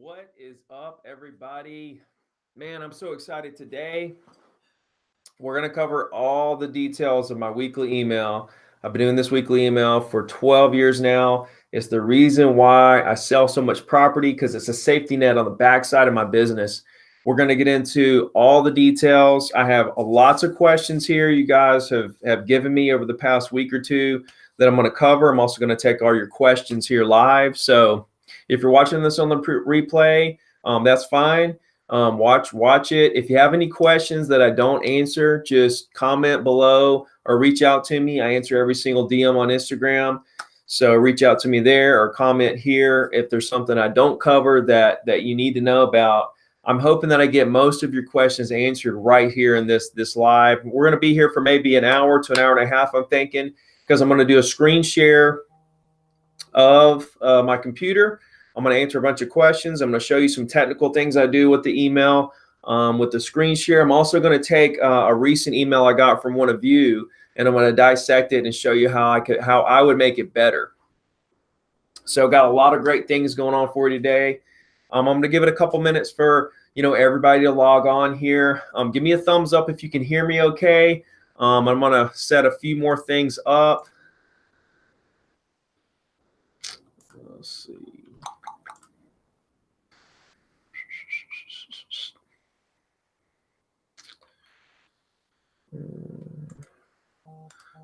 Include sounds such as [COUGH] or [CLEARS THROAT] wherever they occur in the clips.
What is up, everybody? Man, I'm so excited today. We're going to cover all the details of my weekly email. I've been doing this weekly email for 12 years now. It's the reason why I sell so much property because it's a safety net on the backside of my business. We're going to get into all the details. I have lots of questions here you guys have, have given me over the past week or two that I'm going to cover. I'm also going to take all your questions here live. So if you're watching this on the replay, um, that's fine. Um, watch watch it. If you have any questions that I don't answer, just comment below or reach out to me. I answer every single DM on Instagram. So reach out to me there or comment here if there's something I don't cover that that you need to know about. I'm hoping that I get most of your questions answered right here in this this live. We're going to be here for maybe an hour to an hour and a half, I'm thinking, because I'm going to do a screen share of uh, my computer I'm going to answer a bunch of questions. I'm going to show you some technical things I do with the email, um, with the screen share. I'm also going to take uh, a recent email I got from one of you, and I'm going to dissect it and show you how I could, how I would make it better. So got a lot of great things going on for you today. Um, I'm going to give it a couple minutes for you know everybody to log on here. Um, give me a thumbs up if you can hear me okay. Um, I'm going to set a few more things up. Let's see.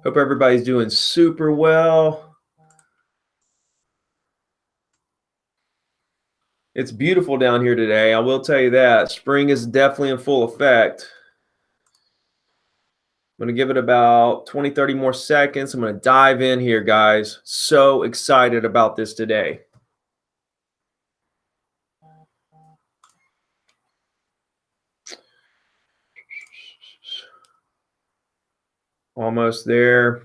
Hope everybody's doing super well. It's beautiful down here today. I will tell you that. Spring is definitely in full effect. I'm going to give it about 20, 30 more seconds. I'm going to dive in here, guys. So excited about this today. Almost there.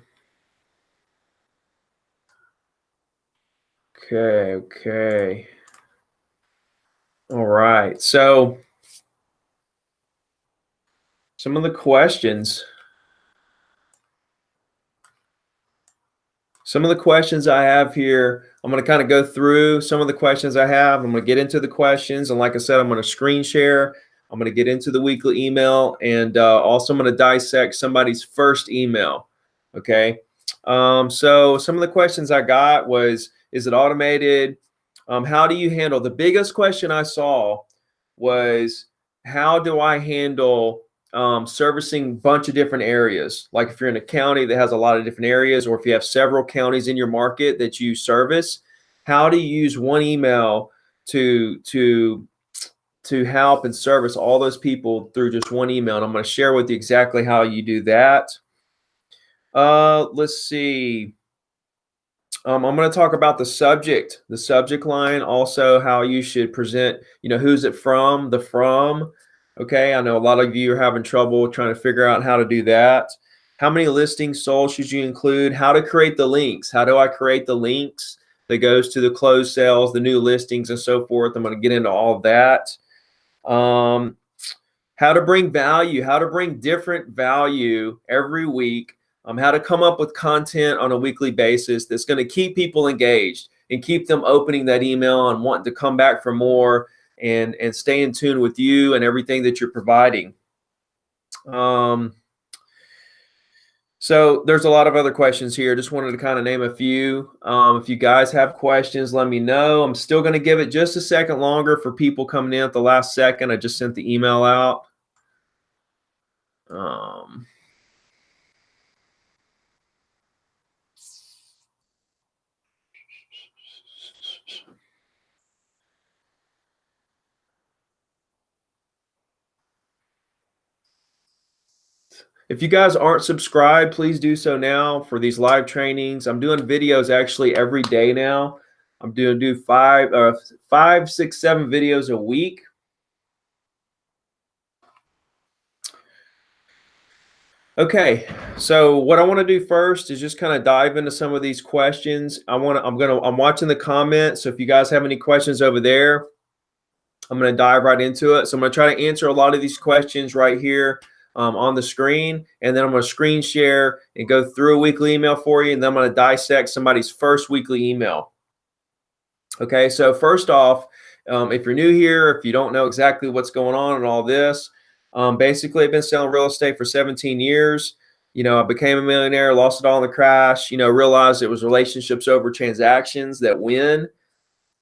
Okay, okay. All right. So some of the questions. Some of the questions I have here, I'm going to kind of go through some of the questions I have. I'm going to get into the questions. And like I said, I'm going to screen share I'm going to get into the weekly email and uh, also I'm going to dissect somebody's first email. Okay. Um, so some of the questions I got was, is it automated? Um, how do you handle the biggest question I saw was how do I handle um, servicing bunch of different areas? Like if you're in a county that has a lot of different areas, or if you have several counties in your market that you service, how do you use one email to to to help and service all those people through just one email. And I'm going to share with you exactly how you do that. Uh, let's see. Um, I'm going to talk about the subject, the subject line, also how you should present, you know, who's it from, the from. Okay, I know a lot of you are having trouble trying to figure out how to do that. How many listings sold should you include? How to create the links? How do I create the links that goes to the closed sales, the new listings, and so forth? I'm going to get into all that um, how to bring value, how to bring different value every week, um, how to come up with content on a weekly basis that's going to keep people engaged and keep them opening that email and wanting to come back for more and, and stay in tune with you and everything that you're providing. Um, so there's a lot of other questions here. Just wanted to kind of name a few. Um, if you guys have questions, let me know. I'm still going to give it just a second longer for people coming in at the last second. I just sent the email out. Um, If you guys aren't subscribed, please do so now for these live trainings. I'm doing videos actually every day now. I'm doing do five, uh, five, six, seven videos a week. Okay, so what I want to do first is just kind of dive into some of these questions. I want to, I'm gonna, I'm watching the comments. So if you guys have any questions over there, I'm gonna dive right into it. So I'm gonna try to answer a lot of these questions right here um, on the screen. And then I'm going to screen share and go through a weekly email for you. And then I'm going to dissect somebody's first weekly email. Okay, so first off, um, if you're new here, if you don't know exactly what's going on and all this, um, basically I've been selling real estate for 17 years. You know, I became a millionaire, lost it all in the crash, you know, realized it was relationships over transactions that win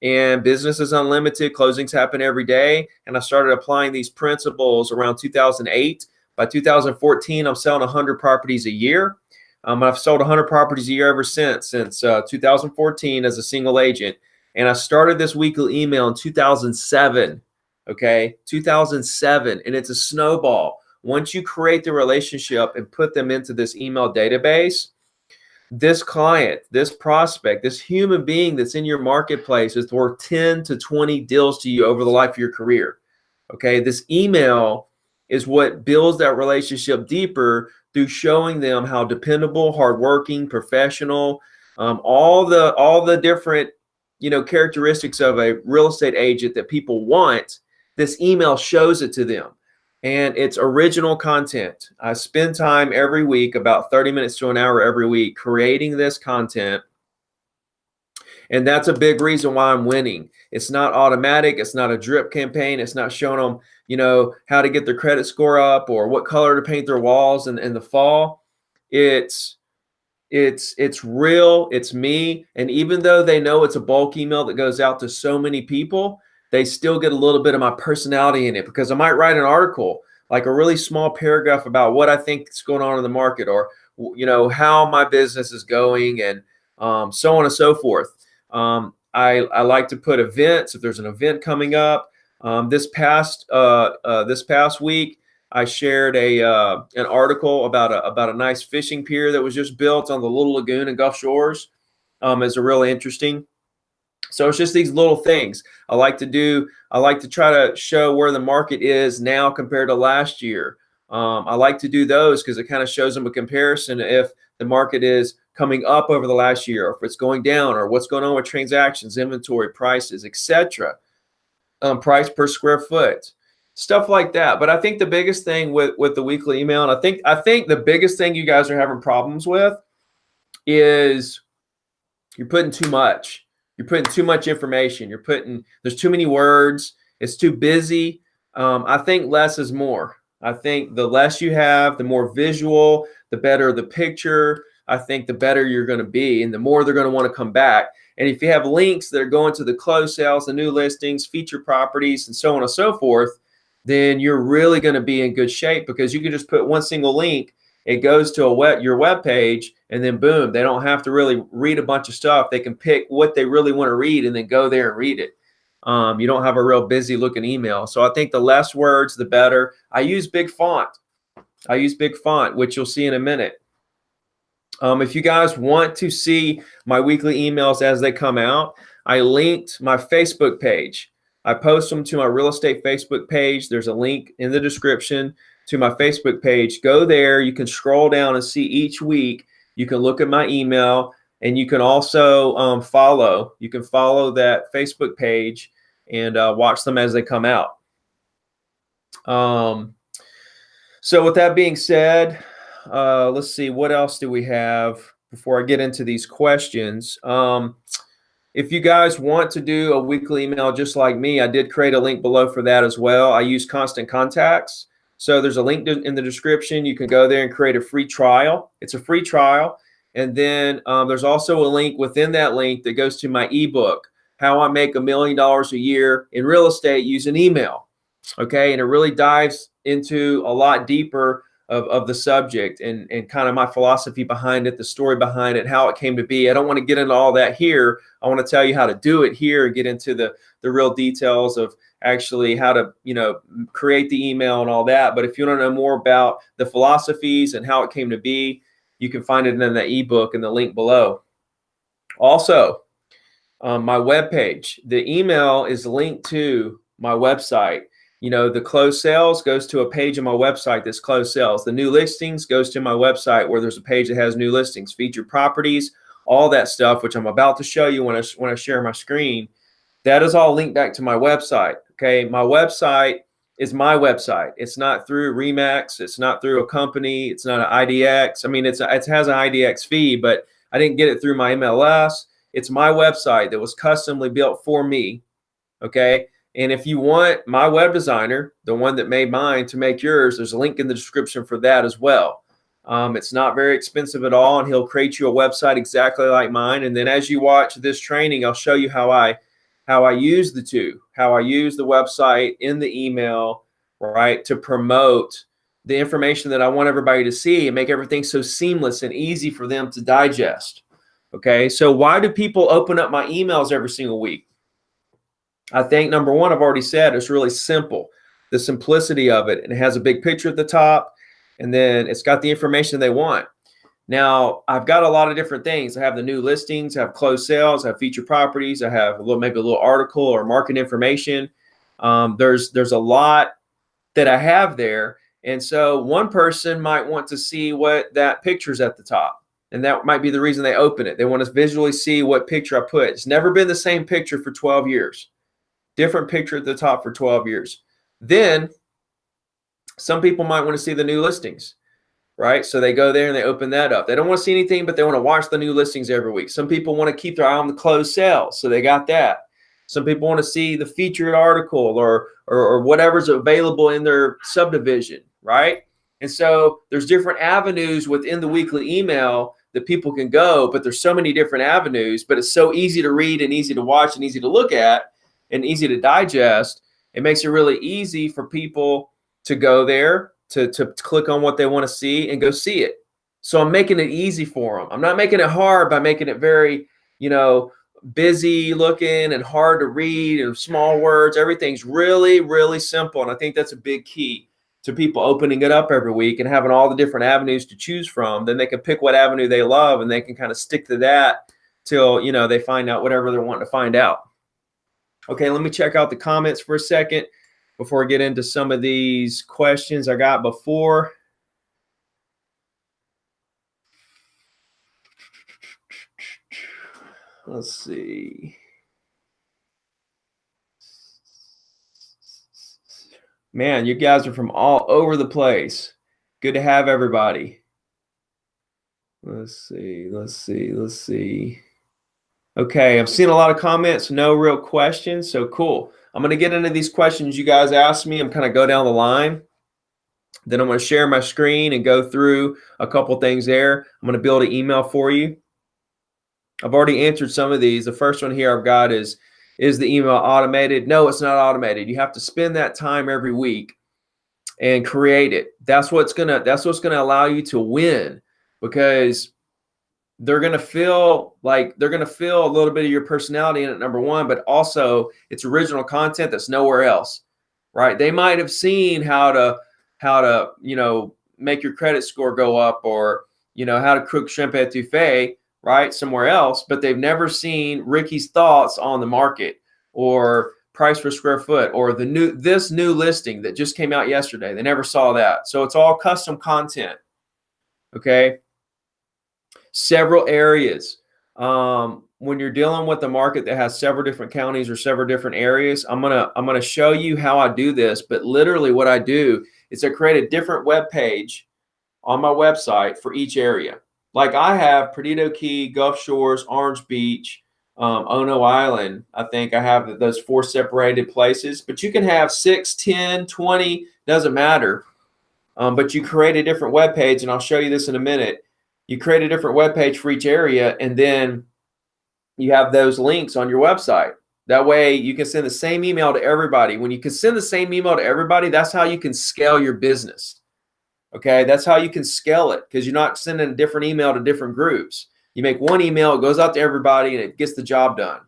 and business is unlimited. Closings happen every day. And I started applying these principles around 2008. By 2014, I'm selling 100 properties a year. Um, I've sold 100 properties a year ever since, since uh, 2014 as a single agent. And I started this weekly email in 2007. Okay, 2007. And it's a snowball. Once you create the relationship and put them into this email database, this client, this prospect, this human being that's in your marketplace is worth 10 to 20 deals to you over the life of your career. Okay, this email is what builds that relationship deeper through showing them how dependable, hardworking, professional, um, all the all the different you know characteristics of a real estate agent that people want. This email shows it to them and it's original content. I spend time every week, about 30 minutes to an hour every week, creating this content. And that's a big reason why I'm winning. It's not automatic. It's not a drip campaign. It's not showing them, you know, how to get their credit score up or what color to paint their walls in, in the fall. It's it's it's real. It's me. And even though they know it's a bulk email that goes out to so many people, they still get a little bit of my personality in it because I might write an article, like a really small paragraph about what I think is going on in the market or, you know, how my business is going and um, so on and so forth. Um, I, I like to put events if there's an event coming up. Um, this past uh, uh, this past week, I shared a uh, an article about a about a nice fishing pier that was just built on the Little Lagoon in Gulf Shores. Um, is a really interesting so it's just these little things I like to do. I like to try to show where the market is now compared to last year. Um, I like to do those because it kind of shows them a comparison if the market is coming up over the last year, or if it's going down, or what's going on with transactions, inventory, prices, etc. Um, price per square foot, stuff like that. But I think the biggest thing with with the weekly email, and I think I think the biggest thing you guys are having problems with is you're putting too much you're putting too much information. You're putting, there's too many words. It's too busy. Um, I think less is more. I think the less you have, the more visual, the better the picture. I think the better you're going to be and the more they're going to want to come back. And if you have links that are going to the closed sales, the new listings, feature properties, and so on and so forth, then you're really going to be in good shape because you can just put one single link it goes to a web, your web page and then boom, they don't have to really read a bunch of stuff. They can pick what they really want to read and then go there and read it. Um, you don't have a real busy looking email. So I think the less words, the better. I use big font. I use big font, which you'll see in a minute. Um, if you guys want to see my weekly emails as they come out, I linked my Facebook page. I post them to my real estate Facebook page. There's a link in the description to my Facebook page. Go there. You can scroll down and see each week. You can look at my email and you can also um, follow. You can follow that Facebook page and uh, watch them as they come out. Um, so with that being said, uh, let's see, what else do we have before I get into these questions? Um, if you guys want to do a weekly email just like me, I did create a link below for that as well. I use Constant Contacts. So there's a link in the description. You can go there and create a free trial. It's a free trial. And then um, there's also a link within that link that goes to my ebook, How I Make a Million Dollars a Year in Real Estate Using Email. Okay. And it really dives into a lot deeper of, of the subject and, and kind of my philosophy behind it, the story behind it, how it came to be. I don't want to get into all that here. I want to tell you how to do it here and get into the, the real details of actually how to you know create the email and all that but if you want to know more about the philosophies and how it came to be you can find it in the ebook in the link below also um, my webpage, the email is linked to my website you know the closed sales goes to a page on my website that's closed sales the new listings goes to my website where there's a page that has new listings featured properties all that stuff which i'm about to show you when i when i share my screen that is all linked back to my website Okay, my website is my website. It's not through Remax. It's not through a company. It's not an IDX. I mean, it's it has an IDX fee, but I didn't get it through my MLS. It's my website that was customly built for me. Okay. And if you want my web designer, the one that made mine, to make yours, there's a link in the description for that as well. Um, it's not very expensive at all, and he'll create you a website exactly like mine. And then as you watch this training, I'll show you how I how I use the two, how I use the website in the email, right, to promote the information that I want everybody to see and make everything so seamless and easy for them to digest. Okay, so why do people open up my emails every single week? I think number one, I've already said, it's really simple. The simplicity of it, and it has a big picture at the top, and then it's got the information they want. Now, I've got a lot of different things. I have the new listings, I have closed sales, I have featured properties, I have a little maybe a little article or market information. Um, there's there's a lot that I have there, and so one person might want to see what that picture's at the top, and that might be the reason they open it. They want to visually see what picture I put. It's never been the same picture for 12 years different picture at the top for 12 years. Then some people might want to see the new listings, right? So they go there and they open that up. They don't want to see anything, but they want to watch the new listings every week. Some people want to keep their eye on the closed sales, so they got that. Some people want to see the featured article or, or, or whatever's available in their subdivision, right? And so there's different avenues within the weekly email that people can go, but there's so many different avenues, but it's so easy to read and easy to watch and easy to look at and easy to digest, it makes it really easy for people to go there, to, to click on what they want to see and go see it. So I'm making it easy for them. I'm not making it hard by making it very, you know, busy looking and hard to read and small words. Everything's really, really simple. And I think that's a big key to people opening it up every week and having all the different avenues to choose from. Then they can pick what avenue they love and they can kind of stick to that till, you know, they find out whatever they're wanting to find out. Okay, let me check out the comments for a second before I get into some of these questions I got before. Let's see. Man, you guys are from all over the place. Good to have everybody. Let's see, let's see, let's see. Okay, I've seen a lot of comments, no real questions, so cool. I'm going to get into these questions you guys asked me. I'm kind of go down the line. Then I'm to share my screen and go through a couple things there. I'm going to build an email for you. I've already answered some of these. The first one here I've got is, is the email automated? No, it's not automated. You have to spend that time every week and create it. That's what's to, that's what's to allow you to win because they're going to feel like they're going to feel a little bit of your personality in it number one but also it's original content that's nowhere else right? They might have seen how to how to you know make your credit score go up or you know how to cook shrimp etouffee right somewhere else but they've never seen ricky's thoughts on the market or price per square foot or the new this new listing that just came out yesterday. They never saw that. So it's all custom content okay several areas. Um, when you're dealing with a market that has several different counties or several different areas, I'm gonna I'm gonna show you how I do this. But literally, what I do is I create a different web page on my website for each area. Like I have Perdido Key, Gulf Shores, Orange Beach, um, Ono Island. I think I have those four separated places. But you can have six, 10, 20, doesn't matter. Um, but you create a different web page, and I'll show you this in a minute you create a different web page for each area and then you have those links on your website. That way you can send the same email to everybody. When you can send the same email to everybody that's how you can scale your business. Okay? That's how you can scale it because you're not sending a different email to different groups. You make one email it goes out to everybody and it gets the job done.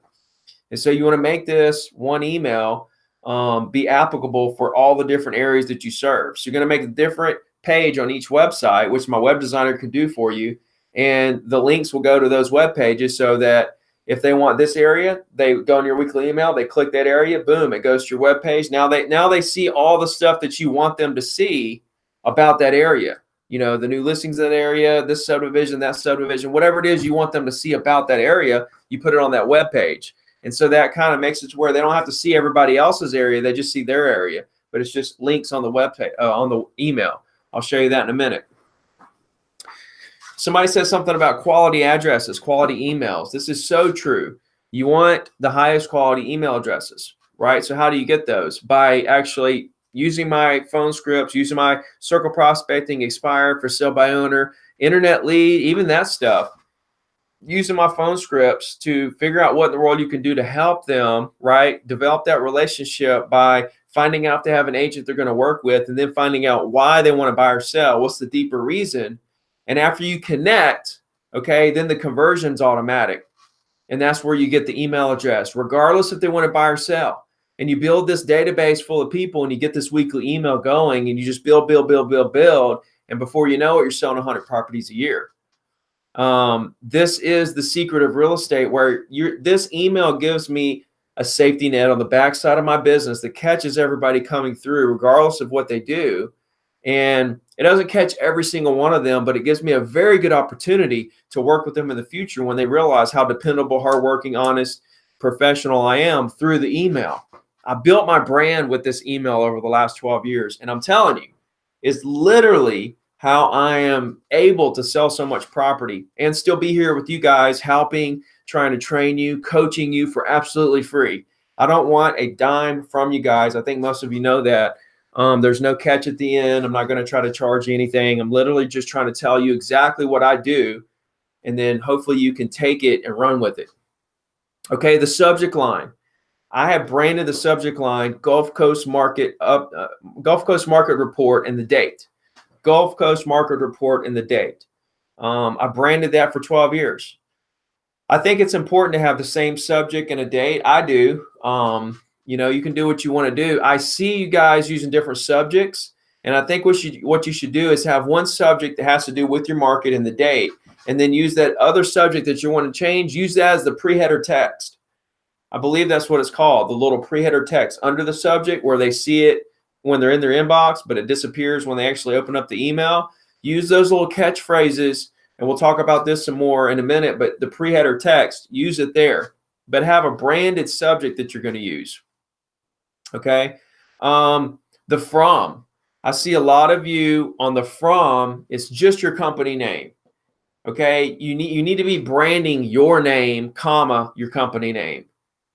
And so you want to make this one email um, be applicable for all the different areas that you serve. So you're going to make different page on each website, which my web designer can do for you. And the links will go to those web pages so that if they want this area, they go on your weekly email, they click that area, boom, it goes to your web page. Now they now they see all the stuff that you want them to see about that area. You know, the new listings in that area, this subdivision, that subdivision, whatever it is you want them to see about that area, you put it on that web page. And so that kind of makes it to where they don't have to see everybody else's area, they just see their area. But it's just links on the web page, uh, on the email. I'll show you that in a minute. Somebody says something about quality addresses, quality emails. This is so true. You want the highest quality email addresses, right? So how do you get those? By actually using my phone scripts, using my circle prospecting, expired for sale by owner, internet lead, even that stuff. Using my phone scripts to figure out what in the world you can do to help them, right? Develop that relationship by finding out they have an agent they're going to work with, and then finding out why they want to buy or sell. What's the deeper reason? And after you connect, okay, then the conversion's automatic. And that's where you get the email address, regardless if they want to buy or sell. And you build this database full of people and you get this weekly email going and you just build, build, build, build, build. And before you know it, you're selling 100 properties a year. Um, this is the secret of real estate where you're, this email gives me a safety net on the backside of my business that catches everybody coming through, regardless of what they do. And it doesn't catch every single one of them, but it gives me a very good opportunity to work with them in the future when they realize how dependable, hardworking, honest, professional I am through the email. I built my brand with this email over the last 12 years. And I'm telling you, it's literally how I am able to sell so much property and still be here with you guys, helping, trying to train you, coaching you for absolutely free. I don't want a dime from you guys. I think most of you know that. Um, there's no catch at the end. I'm not going to try to charge you anything. I'm literally just trying to tell you exactly what I do. And then hopefully you can take it and run with it. Okay, the subject line. I have branded the subject line Gulf Coast Market up uh, Gulf Coast Market Report and the date. Gulf Coast Market Report and the date. Um, I branded that for 12 years. I think it's important to have the same subject and a date. I do. Um, you know, you can do what you want to do. I see you guys using different subjects. And I think what you, what you should do is have one subject that has to do with your market and the date, and then use that other subject that you want to change, use that as the pre-header text. I believe that's what it's called, the little pre-header text under the subject where they see it when they're in their inbox, but it disappears when they actually open up the email. Use those little catchphrases, and we'll talk about this some more in a minute, but the pre-header text, use it there. But have a branded subject that you're going to use. Okay. Um, the from. I see a lot of you on the from, it's just your company name. Okay. You need you need to be branding your name, comma, your company name.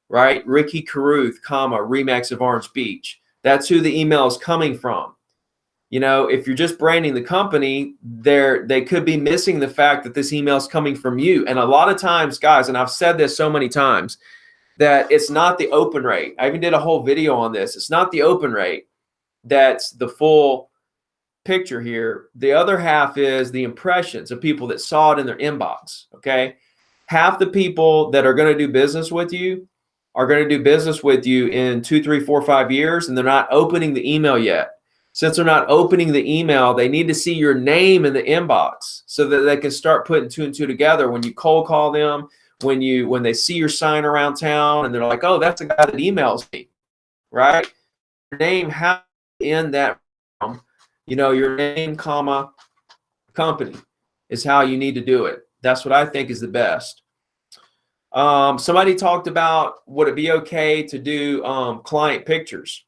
Right? Ricky Carruth, comma, Remax of Orange Beach. That's who the email is coming from. You know, if you're just branding the company, they're, they could be missing the fact that this email is coming from you. And a lot of times, guys, and I've said this so many times, that it's not the open rate. I even did a whole video on this. It's not the open rate that's the full picture here. The other half is the impressions of people that saw it in their inbox. Okay. Half the people that are going to do business with you are going to do business with you in two, three, four, five years, and they're not opening the email yet. Since they're not opening the email, they need to see your name in the inbox so that they can start putting two and two together. When you cold call them, when you when they see your sign around town and they're like, oh, that's the guy that emails me, right? Your name how in that, you know, your name, comma, company is how you need to do it. That's what I think is the best. Um, somebody talked about would it be okay to do um, client pictures,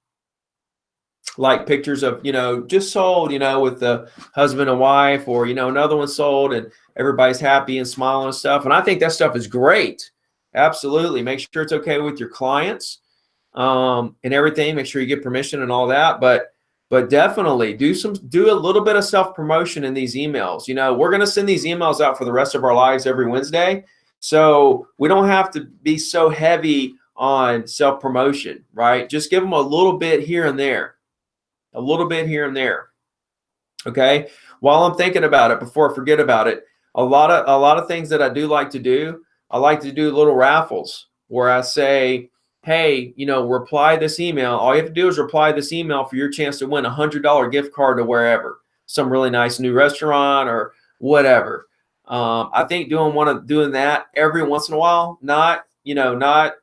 like pictures of you know just sold, you know, with the husband and wife, or you know another one sold and everybody's happy and smiling and stuff. And I think that stuff is great. Absolutely, make sure it's okay with your clients um, and everything. Make sure you get permission and all that, but but definitely do some do a little bit of self promotion in these emails. You know, we're going to send these emails out for the rest of our lives every Wednesday. So we don't have to be so heavy on self promotion, right? Just give them a little bit here and there, a little bit here and there. Okay. While I'm thinking about it, before I forget about it, a lot of a lot of things that I do like to do, I like to do little raffles where I say, hey, you know, reply this email. All you have to do is reply this email for your chance to win a hundred dollar gift card to wherever, some really nice new restaurant or whatever. Um, I think doing one of doing that every once in a while, not, you know, not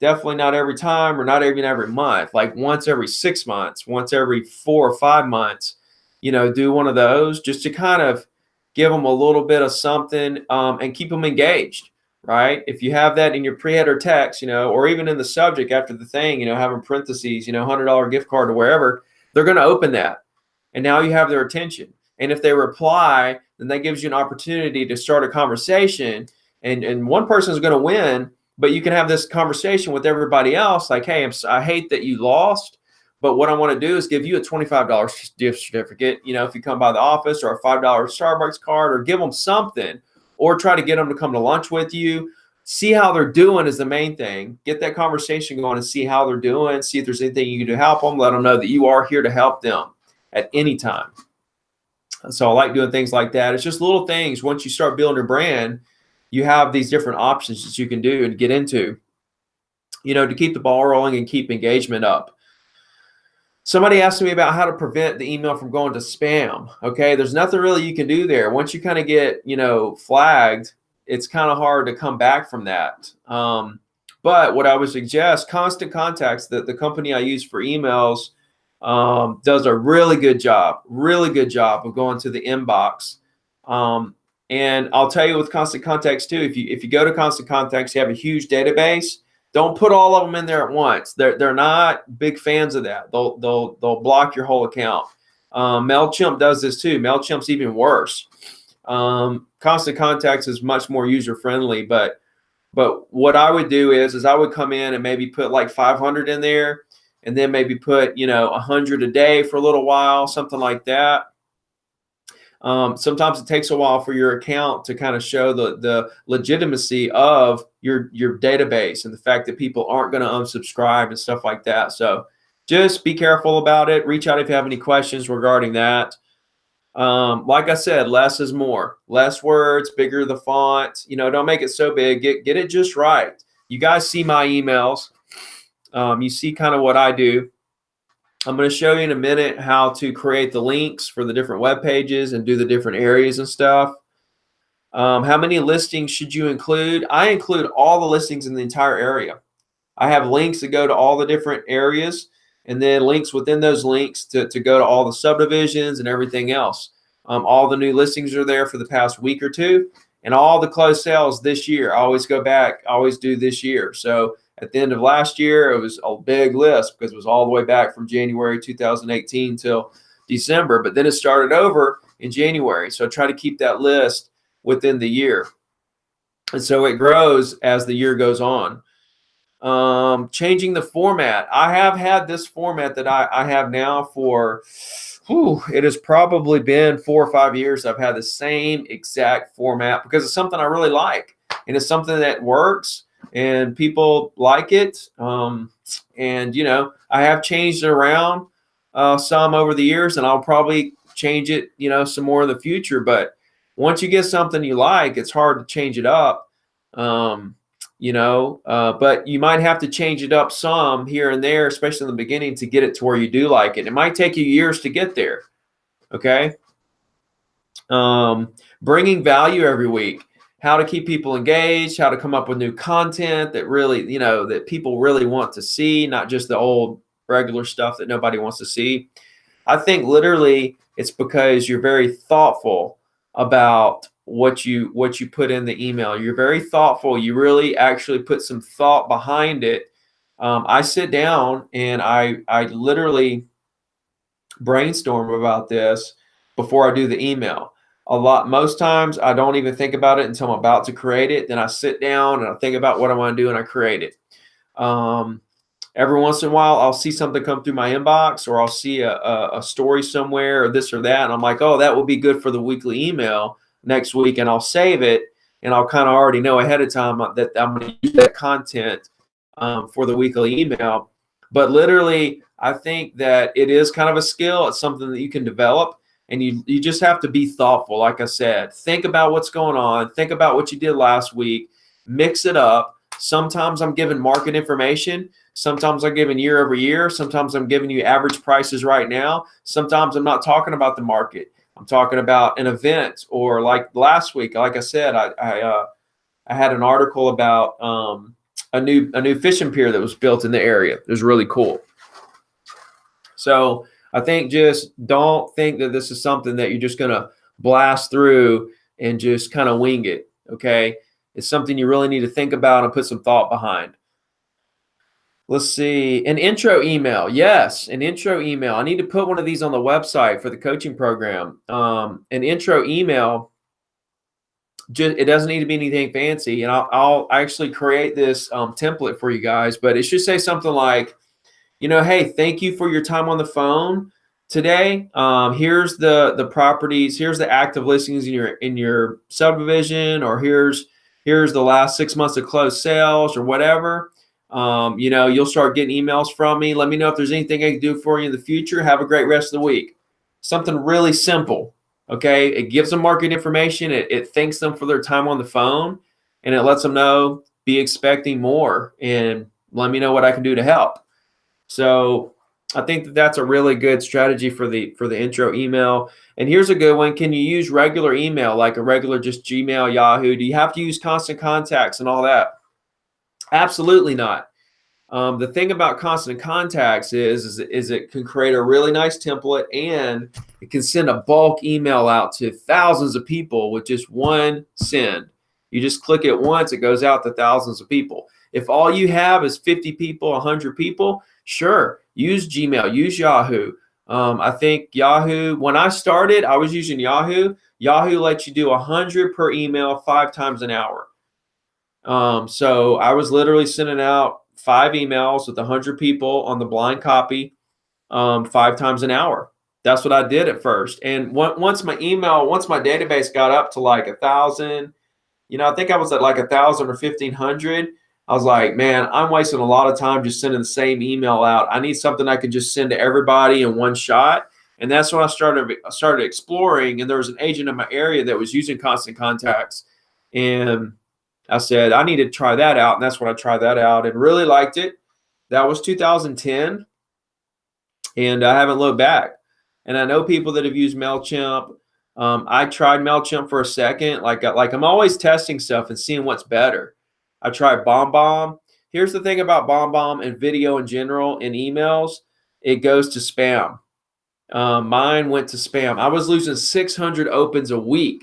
definitely not every time or not even every month, like once every six months, once every four or five months, you know, do one of those just to kind of give them a little bit of something um, and keep them engaged, right? If you have that in your pre-header text, you know, or even in the subject after the thing, you know, having parentheses, you know, $100 gift card or wherever, they're going to open that. And now you have their attention. And if they reply, then that gives you an opportunity to start a conversation. And, and one person is going to win, but you can have this conversation with everybody else like, hey, I'm, I hate that you lost, but what I want to do is give you a $25 gift certificate. You know, if you come by the office or a $5 Starbucks card or give them something or try to get them to come to lunch with you. See how they're doing is the main thing. Get that conversation going and see how they're doing. See if there's anything you can do to help them. Let them know that you are here to help them at any time. So I like doing things like that. It's just little things. Once you start building your brand, you have these different options that you can do and get into, you know, to keep the ball rolling and keep engagement up. Somebody asked me about how to prevent the email from going to spam. Okay, there's nothing really you can do there. Once you kind of get, you know, flagged, it's kind of hard to come back from that. Um, but what I would suggest, Constant Contacts, that the company I use for emails, um, does a really good job, really good job of going to the inbox. Um, and I'll tell you with Constant Contacts too, if you if you go to Constant Contacts, you have a huge database don't put all of them in there at once. They're they're not big fans of that. They'll they'll they'll block your whole account. Um, Mailchimp does this too. Mailchimp's even worse. Um, Constant Contacts is much more user friendly, but but what I would do is is I would come in and maybe put like 500 in there, and then maybe put you know 100 a day for a little while, something like that. Um, sometimes it takes a while for your account to kind of show the the legitimacy of your your database and the fact that people aren't going to unsubscribe and stuff like that. So just be careful about it. Reach out if you have any questions regarding that. Um, like I said, less is more. Less words, bigger the font. You know, don't make it so big. Get get it just right. You guys see my emails. Um, you see kind of what I do. I'm going to show you in a minute how to create the links for the different web pages and do the different areas and stuff. Um, how many listings should you include? I include all the listings in the entire area. I have links that go to all the different areas and then links within those links to, to go to all the subdivisions and everything else. Um, all the new listings are there for the past week or two and all the closed sales this year. I always go back, always do this year. So at the end of last year, it was a big list because it was all the way back from January 2018 till December. But then it started over in January. So I try to keep that list within the year. And so it grows as the year goes on. Um, changing the format. I have had this format that I, I have now for, whew, it has probably been four or five years. I've had the same exact format because it's something I really like and it's something that works and people like it. Um, and you know, I have changed it around uh, some over the years, and I'll probably change it, you know, some more in the future. But once you get something you like, it's hard to change it up. Um, you know, uh, but you might have to change it up some here and there, especially in the beginning, to get it to where you do like it. It might take you years to get there. Okay. Um, bringing value every week how to keep people engaged, how to come up with new content that really, you know, that people really want to see, not just the old regular stuff that nobody wants to see. I think literally it's because you're very thoughtful about what you what you put in the email. You're very thoughtful. You really actually put some thought behind it. Um, I sit down and I I literally brainstorm about this before I do the email a lot. Most times i don't even think about it until i'm about to create it. Then i sit down and i think about what i want to do and i create it. Um, every once in a while i'll see something come through my inbox or i'll see a, a, a, story somewhere or this or that and i'm like oh that would be good for the weekly email next week and i'll save it and i'll kind of already know ahead of time that i'm going to use that content um, for the weekly email. But literally i think that it is kind of a skill. It's something that you can develop and you you just have to be thoughtful like i said. Think about what's going on. Think about what you did last week. Mix it up. Sometimes i'm giving market information. Sometimes i'm giving year over year. Sometimes i'm giving you average prices right now. Sometimes i'm not talking about the market. I'm talking about an event or like last week like i said i i, uh, I had an article about um, a new a new fishing pier that was built in the area. It was really cool. So I think just don't think that this is something that you're just going to blast through and just kind of wing it. Okay. It's something you really need to think about and put some thought behind. Let's see, an intro email. Yes, an intro email. I need to put one of these on the website for the coaching program. Um, an intro email. Just, it doesn't need to be anything fancy, and I'll, I'll actually create this um, template for you guys. But it should say something like, you know, hey, thank you for your time on the phone today. Um, here's the the properties. Here's the active listings in your in your subdivision, or here's here's the last six months of closed sales, or whatever. Um, you know, you'll start getting emails from me. Let me know if there's anything I can do for you in the future. Have a great rest of the week. Something really simple. Okay. It gives them market information. It, it thanks them for their time on the phone and it lets them know be expecting more and let me know what I can do to help. So I think that that's a really good strategy for the for the intro email. And here's a good one. Can you use regular email like a regular just Gmail, Yahoo? Do you have to use constant contacts and all that? Absolutely not. Um, the thing about constant contacts is, is, is it can create a really nice template and it can send a bulk email out to thousands of people with just one send. You just click it once, it goes out to thousands of people. If all you have is 50 people, 100 people, sure, use Gmail, use Yahoo. Um, I think Yahoo, when I started, I was using Yahoo. Yahoo lets you do 100 per email five times an hour. Um, so I was literally sending out five emails with 100 people on the blind copy um, five times an hour. That's what I did at first. And once my email, once my database got up to like a thousand, you know, I think I was at like a thousand or 1500. I was like, man, I'm wasting a lot of time just sending the same email out. I need something I can just send to everybody in one shot. And that's when I started started exploring. And there was an agent in my area that was using constant contacts. And I said, I need to try that out. And that's when I tried that out and really liked it. That was 2010. And I haven't looked back. And I know people that have used MailChimp. Um, I tried MailChimp for a second. Like, like I'm always testing stuff and seeing what's better. I tried BombBomb. Here's the thing about BombBomb and video in general and emails. It goes to spam. Um, mine went to spam. I was losing 600 opens a week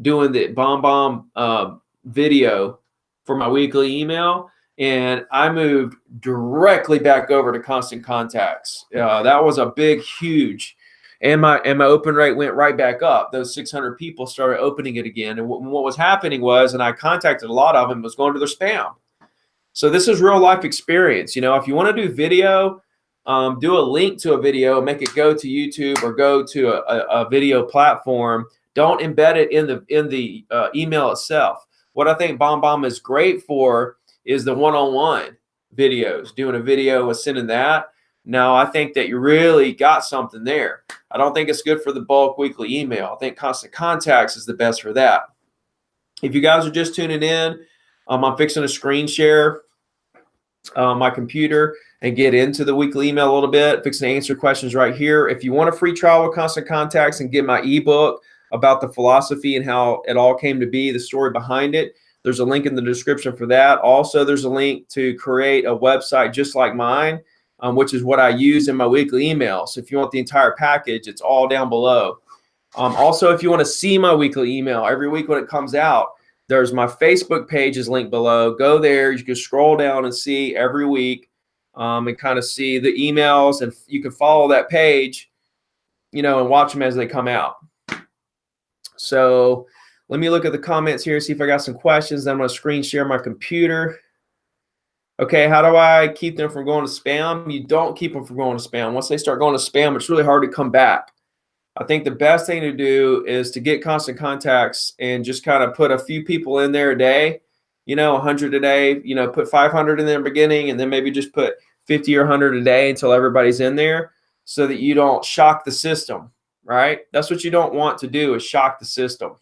doing the BombBomb uh, video for my weekly email and I moved directly back over to constant contacts. Uh, that was a big, huge, and my and my open rate went right back up. Those 600 people started opening it again, and what was happening was, and I contacted a lot of them, was going to their spam. So this is real life experience. You know, if you want to do video, um, do a link to a video, make it go to YouTube or go to a, a, a video platform. Don't embed it in the in the uh, email itself what I think BombBomb is great for is the one-on-one videos, doing a video sending that. Now, I think that you really got something there. I don't think it's good for the bulk weekly email. I think Constant Contacts is the best for that. If you guys are just tuning in, um, I'm fixing a screen share uh, my computer and get into the weekly email a little bit, fixing to answer questions right here. If you want a free trial with Constant Contacts and get my ebook, about the philosophy and how it all came to be, the story behind it. There's a link in the description for that. Also, there's a link to create a website just like mine, um, which is what I use in my weekly email. So if you want the entire package, it's all down below. Um, also, if you want to see my weekly email every week when it comes out, there's my Facebook page is linked below. Go there. You can scroll down and see every week um, and kind of see the emails, and you can follow that page, you know, and watch them as they come out. So let me look at the comments here, see if I got some questions. Then I'm going to screen share my computer. Okay, how do I keep them from going to spam? You don't keep them from going to spam. Once they start going to spam, it's really hard to come back. I think the best thing to do is to get constant contacts and just kind of put a few people in there a day, you know, 100 a day, you know, put 500 in the beginning and then maybe just put 50 or 100 a day until everybody's in there so that you don't shock the system right? That's what you don't want to do is shock the system.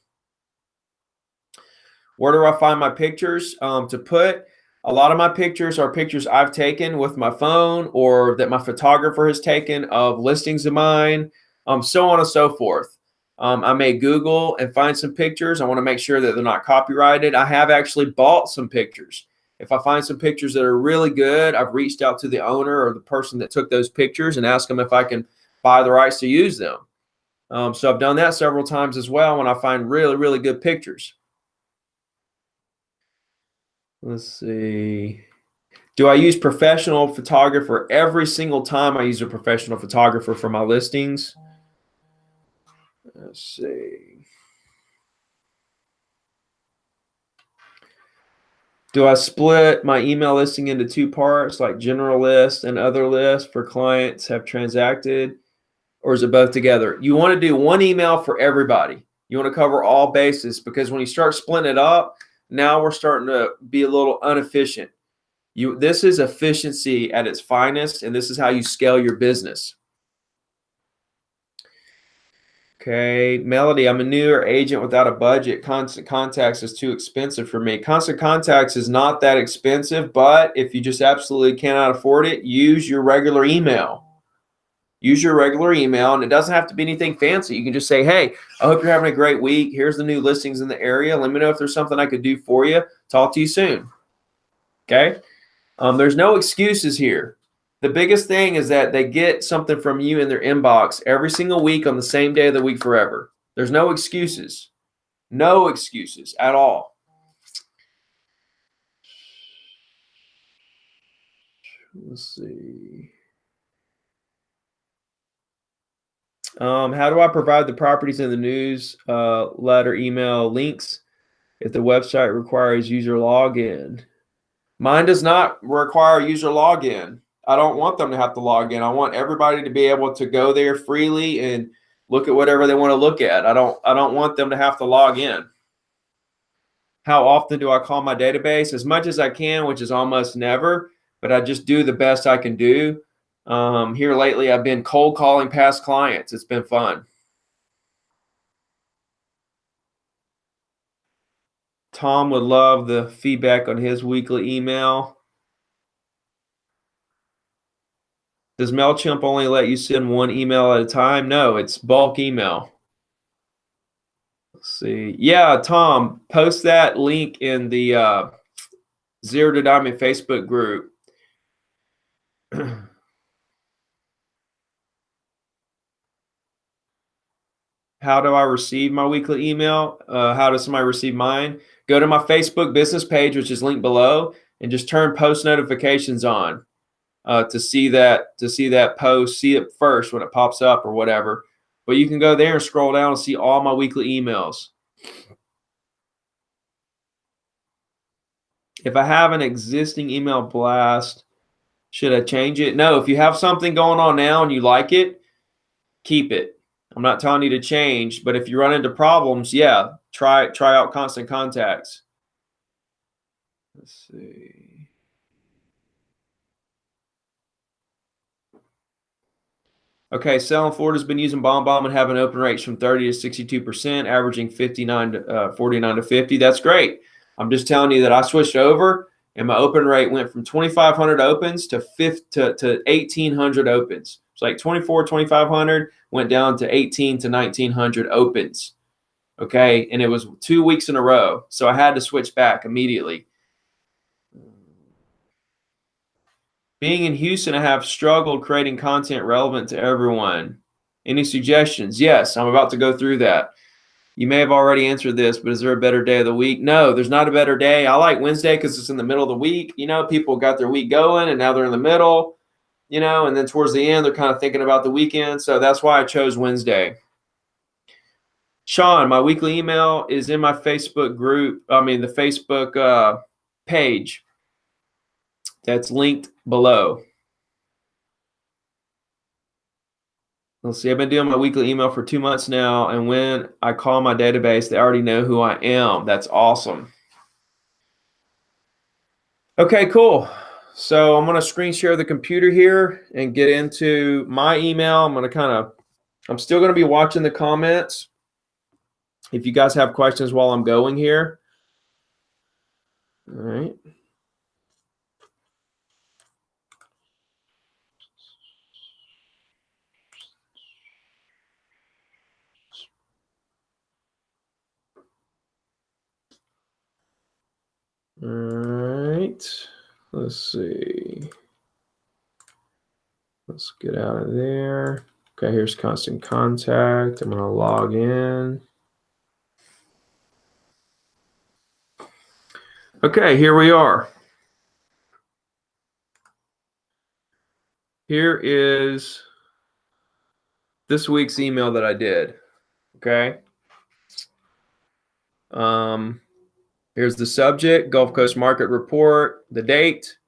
Where do I find my pictures um, to put? A lot of my pictures are pictures I've taken with my phone or that my photographer has taken of listings of mine, um, so on and so forth. Um, I may Google and find some pictures. I want to make sure that they're not copyrighted. I have actually bought some pictures. If I find some pictures that are really good, I've reached out to the owner or the person that took those pictures and asked them if I can buy the rights to use them. Um, so I've done that several times as well when I find really, really good pictures. Let's see. Do I use professional photographer every single time I use a professional photographer for my listings? Let's see. Do I split my email listing into two parts, like general list and other list for clients have transacted, or is it both together? You want to do one email for everybody. You want to cover all bases because when you start splitting it up, now we're starting to be a little inefficient. You, this is efficiency at its finest, and this is how you scale your business. Okay, Melody, I'm a newer agent without a budget. Constant Contacts is too expensive for me. Constant Contacts is not that expensive, but if you just absolutely cannot afford it, use your regular email. Use your regular email, and it doesn't have to be anything fancy. You can just say, hey, I hope you're having a great week. Here's the new listings in the area. Let me know if there's something I could do for you. Talk to you soon. Okay? Um, there's no excuses here. The biggest thing is that they get something from you in their inbox every single week on the same day of the week forever. There's no excuses. No excuses at all. Let's see. Um, how do I provide the properties in the news uh, letter email links if the website requires user login? Mine does not require user login. I don't want them to have to log in. I want everybody to be able to go there freely and look at whatever they want to look at. I don't I don't want them to have to log in. How often do I call my database? As much as I can, which is almost never, but I just do the best I can do. Um, here lately, I've been cold calling past clients. It's been fun. Tom would love the feedback on his weekly email. Does MailChimp only let you send one email at a time? No, it's bulk email. Let's see. Yeah, Tom, post that link in the uh, Zero to Diamond Facebook group. [CLEARS THROAT] how do I receive my weekly email? Uh, how does somebody receive mine? Go to my Facebook business page, which is linked below, and just turn post notifications on uh, to see that to see that post, see it first when it pops up or whatever. But you can go there and scroll down and see all my weekly emails. If I have an existing email blast, should I change it? No, if you have something going on now and you like it, keep it. I'm not telling you to change, but if you run into problems, yeah, try try out constant contacts. Let's see. Okay, selling Florida's been using BombBomb and having open rates from 30 to 62%, averaging 59 to uh, 49 to 50. That's great. I'm just telling you that I switched over and my open rate went from 2,500 opens to, 5, to, to 1,800 opens. It's like 24, 2,500 went down to 18 to 1,900 opens. Okay, and it was two weeks in a row. So I had to switch back immediately. Being in Houston, I have struggled creating content relevant to everyone. Any suggestions? Yes, I'm about to go through that. You may have already answered this, but is there a better day of the week? No, there's not a better day. I like Wednesday because it's in the middle of the week. You know, people got their week going and now they're in the middle, you know, and then towards the end, they're kind of thinking about the weekend. So that's why I chose Wednesday. Sean, my weekly email is in my Facebook group. I mean, the Facebook uh, page that's linked below. Let's see, I've been doing my weekly email for two months now, and when I call my database, they already know who I am. That's awesome. Okay, cool. So I'm going to screen share the computer here and get into my email. I'm going to kind of, I'm still going to be watching the comments. If you guys have questions while I'm going here. All right. All right, let's see. Let's get out of there. Okay, here's constant contact. I'm gonna log in. Okay, here we are. here is this week's email that I did. Okay. Um, here's the subject, Gulf Coast Market Report, the date,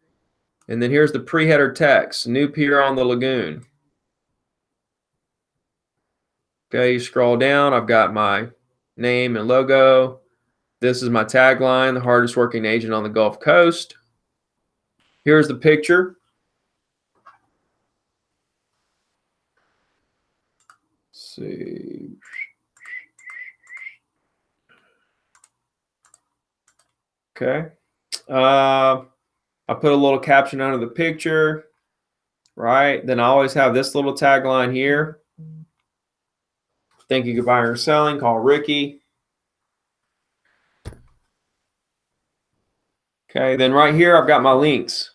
and then here's the pre-header text, new pier on the lagoon. Okay, you scroll down, I've got my name and logo. This is my tagline, the hardest working agent on the Gulf Coast. Here's the picture. Let's see. Okay. Uh, I put a little caption under the picture, right? Then I always have this little tagline here. Thank you, goodbye, or selling. Call Ricky. Okay, then right here, I've got my links.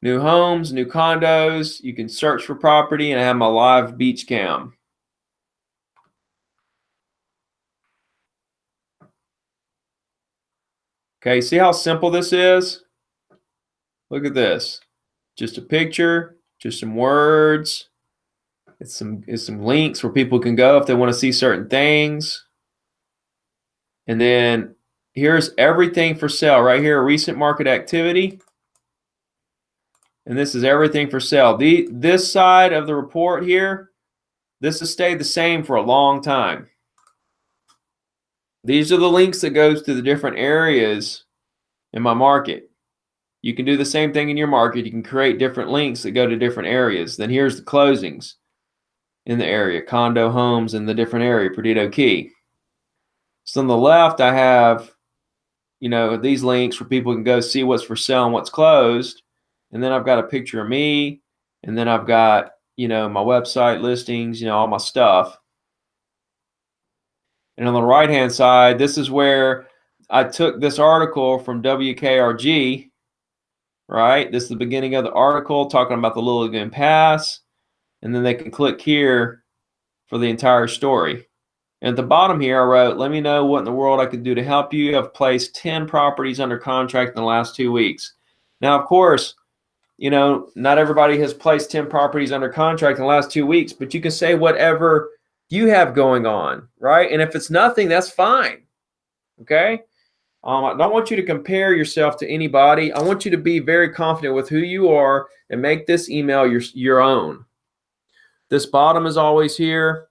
New homes, new condos. You can search for property and I have my live beach cam. Okay, see how simple this is? Look at this. Just a picture, just some words. It's some it's some links where people can go if they want to see certain things. And then here's everything for sale right here, recent market activity. And this is everything for sale. The this side of the report here, this has stayed the same for a long time. These are the links that goes to the different areas in my market. You can do the same thing in your market. You can create different links that go to different areas. Then here's the closings in the area, condo homes in the different area, Perdido Key. So on the left, I have, you know, these links where people can go see what's for sale and what's closed. And then I've got a picture of me. And then I've got, you know, my website listings, you know, all my stuff. And on the right hand side, this is where I took this article from WKRG, right? This is the beginning of the article talking about the Little Lagoon Pass. And then they can click here for the entire story. And at the bottom here, I wrote, let me know what in the world I could do to help you. I've placed 10 properties under contract in the last two weeks. Now, of course, you know, not everybody has placed 10 properties under contract in the last two weeks, but you can say whatever you have going on, right? And if it's nothing, that's fine. Okay. Um, I don't want you to compare yourself to anybody. I want you to be very confident with who you are and make this email your, your own. This bottom is always here.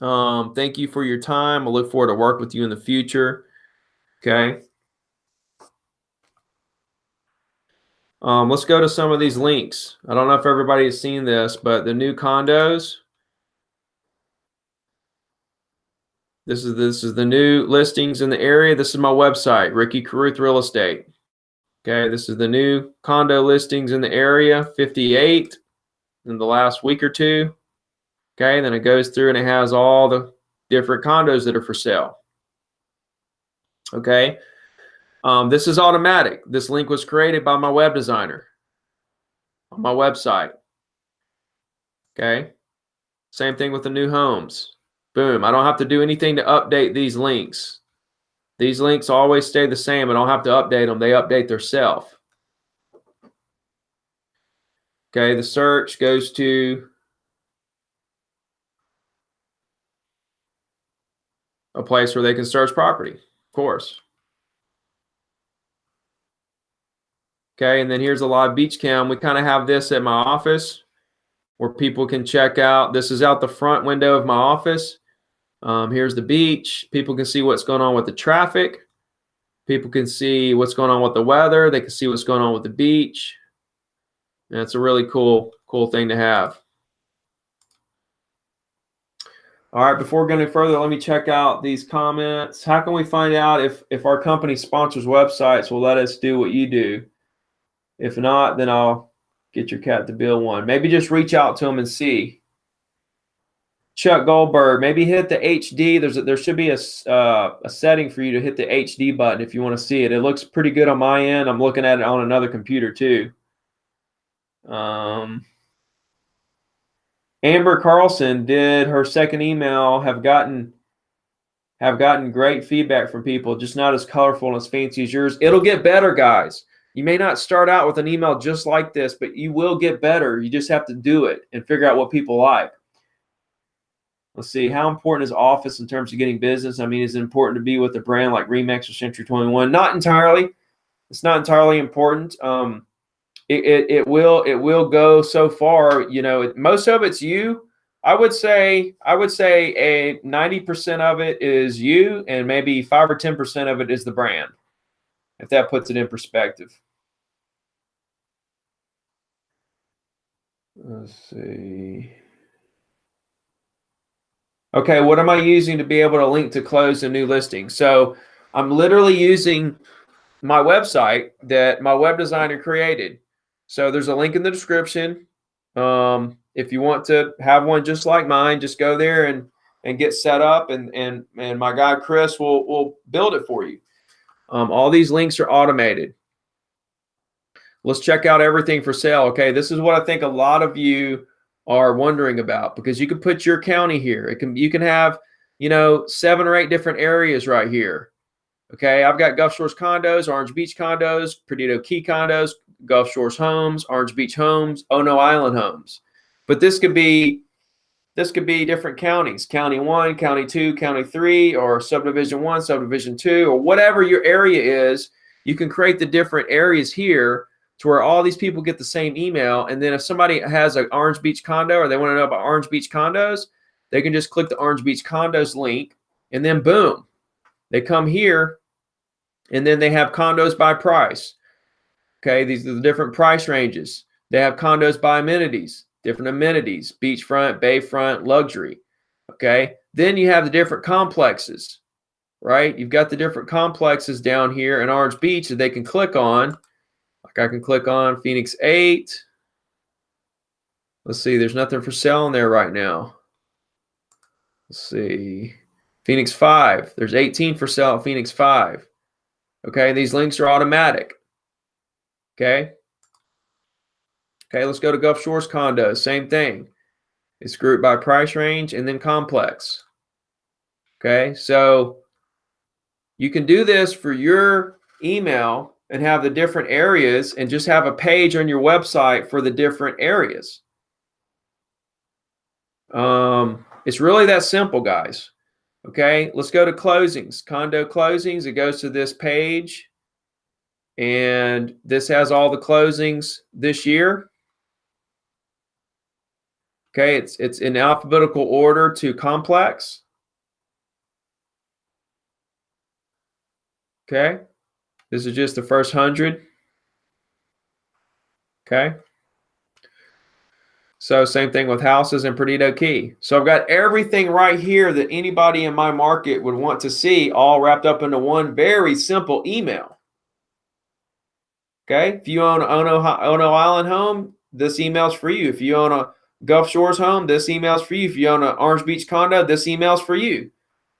Um, thank you for your time. I look forward to work with you in the future. Okay. Um, let's go to some of these links. I don't know if everybody has seen this, but the new condos, This is this is the new listings in the area. This is my website, Ricky Carruth Real Estate. Okay, this is the new condo listings in the area, 58 in the last week or two. Okay, then it goes through and it has all the different condos that are for sale. Okay, um, this is automatic. This link was created by my web designer on my website. Okay, same thing with the new homes. Boom. I don't have to do anything to update these links. These links always stay the same. I don't have to update them. They update themselves. Okay, the search goes to a place where they can search property, of course. Okay, and then here's a live beach cam. We kind of have this at my office where people can check out. This is out the front window of my office. Um, here's the beach. People can see what's going on with the traffic. People can see what's going on with the weather. They can see what's going on with the beach. And it's a really cool, cool thing to have. All right, before going any further, let me check out these comments. How can we find out if, if our company sponsors websites will let us do what you do? If not, then I'll get your cat to build one. Maybe just reach out to them and see. Chuck Goldberg, maybe hit the HD. There's a, there should be a, uh, a setting for you to hit the HD button if you want to see it. It looks pretty good on my end. I'm looking at it on another computer too. Um, Amber Carlson did her second email have gotten have gotten great feedback from people, just not as colorful and as fancy as yours. It'll get better, guys. You may not start out with an email just like this, but you will get better. You just have to do it and figure out what people like. Let's see, how important is office in terms of getting business? I mean, is it important to be with a brand like Remax or Century 21? Not entirely. It's not entirely important. Um, it, it, it will it will go so far. You know, it, most of it's you. I would say I would say a 90% of it is you, and maybe five or 10% of it is the brand. If that puts it in perspective. Let's see. Okay, what am I using to be able to link to close a new listing? So I'm literally using my website that my web designer created. So there's a link in the description. Um, if you want to have one just like mine, just go there and and get set up, and and and my guy Chris will will build it for you. Um, all these links are automated. Let's check out everything for sale. Okay, this is what I think a lot of you are wondering about because you can put your county here. It can you can have, you know, seven or eight different areas right here. Okay, I've got Gulf Shores condos, Orange Beach condos, Perdido Key condos, Gulf Shores homes, Orange Beach homes, Ono Island homes. But this could be this could be different counties, county one, county two, county three, or subdivision one, subdivision two, or whatever your area is. You can create the different areas here to where all these people get the same email. And then if somebody has an Orange Beach condo or they want to know about Orange Beach condos, they can just click the Orange Beach condos link and then boom, they come here and then they have condos by price. Okay, these are the different price ranges. They have condos by amenities, different amenities, beachfront, bayfront, luxury. Okay, then you have the different complexes, right? You've got the different complexes down here in Orange Beach that they can click on I can click on Phoenix 8. Let's see, there's nothing for sale in there right now. Let's see. Phoenix 5. There's 18 for sale at Phoenix 5. Okay, these links are automatic. Okay. Okay, let's go to Gulf Shores condos. Same thing. It's grouped by price range and then complex. Okay, so you can do this for your email and have the different areas and just have a page on your website for the different areas. Um, it's really that simple, guys. Okay, let's go to closings, condo closings. It goes to this page, and this has all the closings this year. Okay, it's it's in alphabetical order to complex. Okay. This is just the first hundred. Okay. So same thing with houses and Perdido Key. So I've got everything right here that anybody in my market would want to see all wrapped up into one very simple email. Okay. If you own an Ono, Ono Island home, this email's for you. If you own a Gulf Shores home, this email's for you. If you own an Orange Beach condo, this email's for you.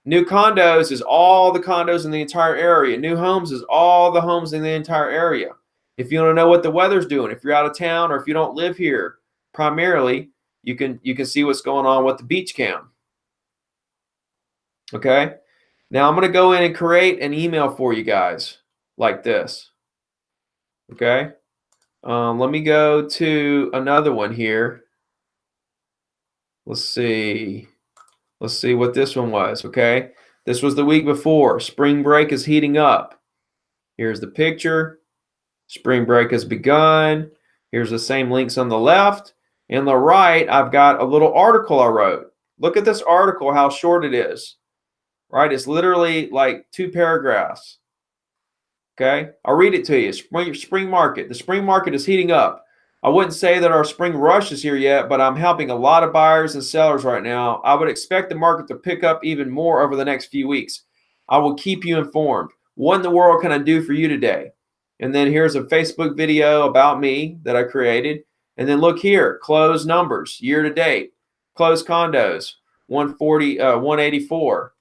New condos is all the condos in the entire area. New homes is all the homes in the entire area. If you want to know what the weather's doing, if you're out of town or if you don't live here, primarily, you can you can see what's going on with the beach cam. Okay. Now I'm going to go in and create an email for you guys like this. Okay. Um, let me go to another one here. Let's see. Let's see what this one was, okay? This was the week before. Spring break is heating up. Here's the picture. Spring break has begun. Here's the same links on the left. In the right, I've got a little article I wrote. Look at this article, how short it is. Right? It's literally like two paragraphs. Okay? I'll read it to you. Spring, spring market. The spring market is heating up. I wouldn't say that our spring rush is here yet, but I'm helping a lot of buyers and sellers right now. I would expect the market to pick up even more over the next few weeks. I will keep you informed. What in the world can I do for you today? And then here's a Facebook video about me that I created. And then look here, closed numbers year to date. Closed condos, 140, uh, 184.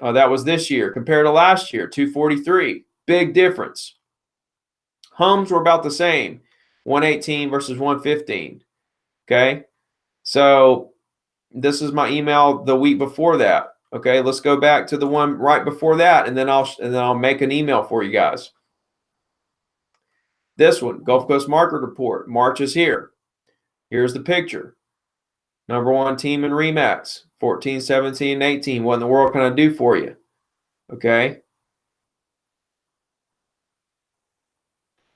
Uh, that was this year compared to last year, 243. Big difference. Homes were about the same. 118 versus 115. Okay. So this is my email the week before that. Okay. Let's go back to the one right before that and then I'll and then I'll make an email for you guys. This one, Gulf Coast Market Report. March is here. Here's the picture. Number one team in Remax, 14, 17, 18. What in the world can I do for you? Okay.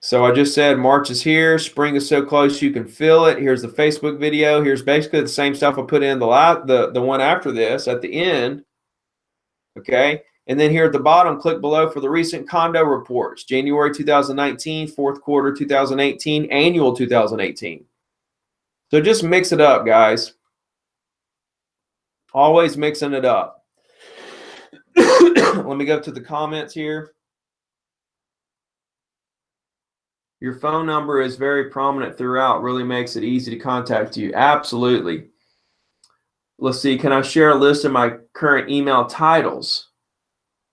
So I just said March is here. Spring is so close you can feel it. Here's the Facebook video. Here's basically the same stuff I put in the the, the one after this at the end. Okay. And then here at the bottom, click below for the recent condo reports, January 2019, fourth quarter 2018, annual 2018. So just mix it up, guys. Always mixing it up. [COUGHS] Let me go to the comments here. Your phone number is very prominent throughout, really makes it easy to contact you. Absolutely. Let's see, can I share a list of my current email titles?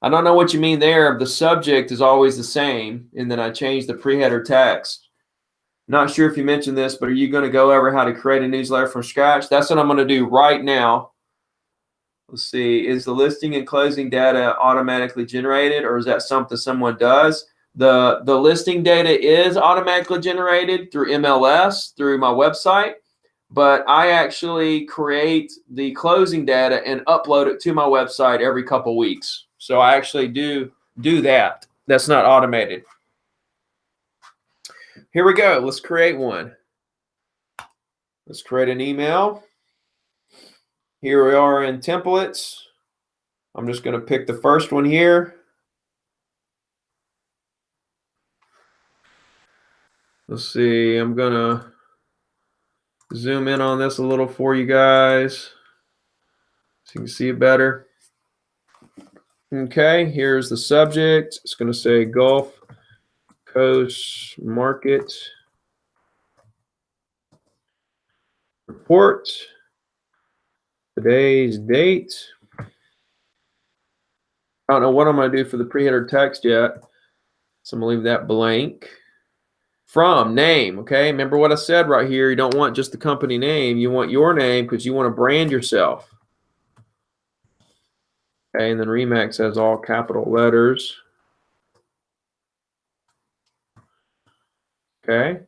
I don't know what you mean there. The subject is always the same, and then I change the pre-header text. Not sure if you mentioned this, but are you going to go over how to create a newsletter from scratch? That's what I'm going to do right now. Let's see, is the listing and closing data automatically generated, or is that something someone does? The, the listing data is automatically generated through MLS, through my website, but I actually create the closing data and upload it to my website every couple weeks. So I actually do do that. That's not automated. Here we go. Let's create one. Let's create an email. Here we are in templates. I'm just going to pick the first one here. Let's see, I'm gonna zoom in on this a little for you guys so you can see it better. Okay, here's the subject. It's gonna say Gulf Coast Market Report. Today's date. I don't know what I'm gonna do for the pre-header text yet. So I'm gonna leave that blank from name okay? Remember what i said right here you don't want just the company name you want your name because you want to brand yourself. Okay and then remax has all capital letters. Okay.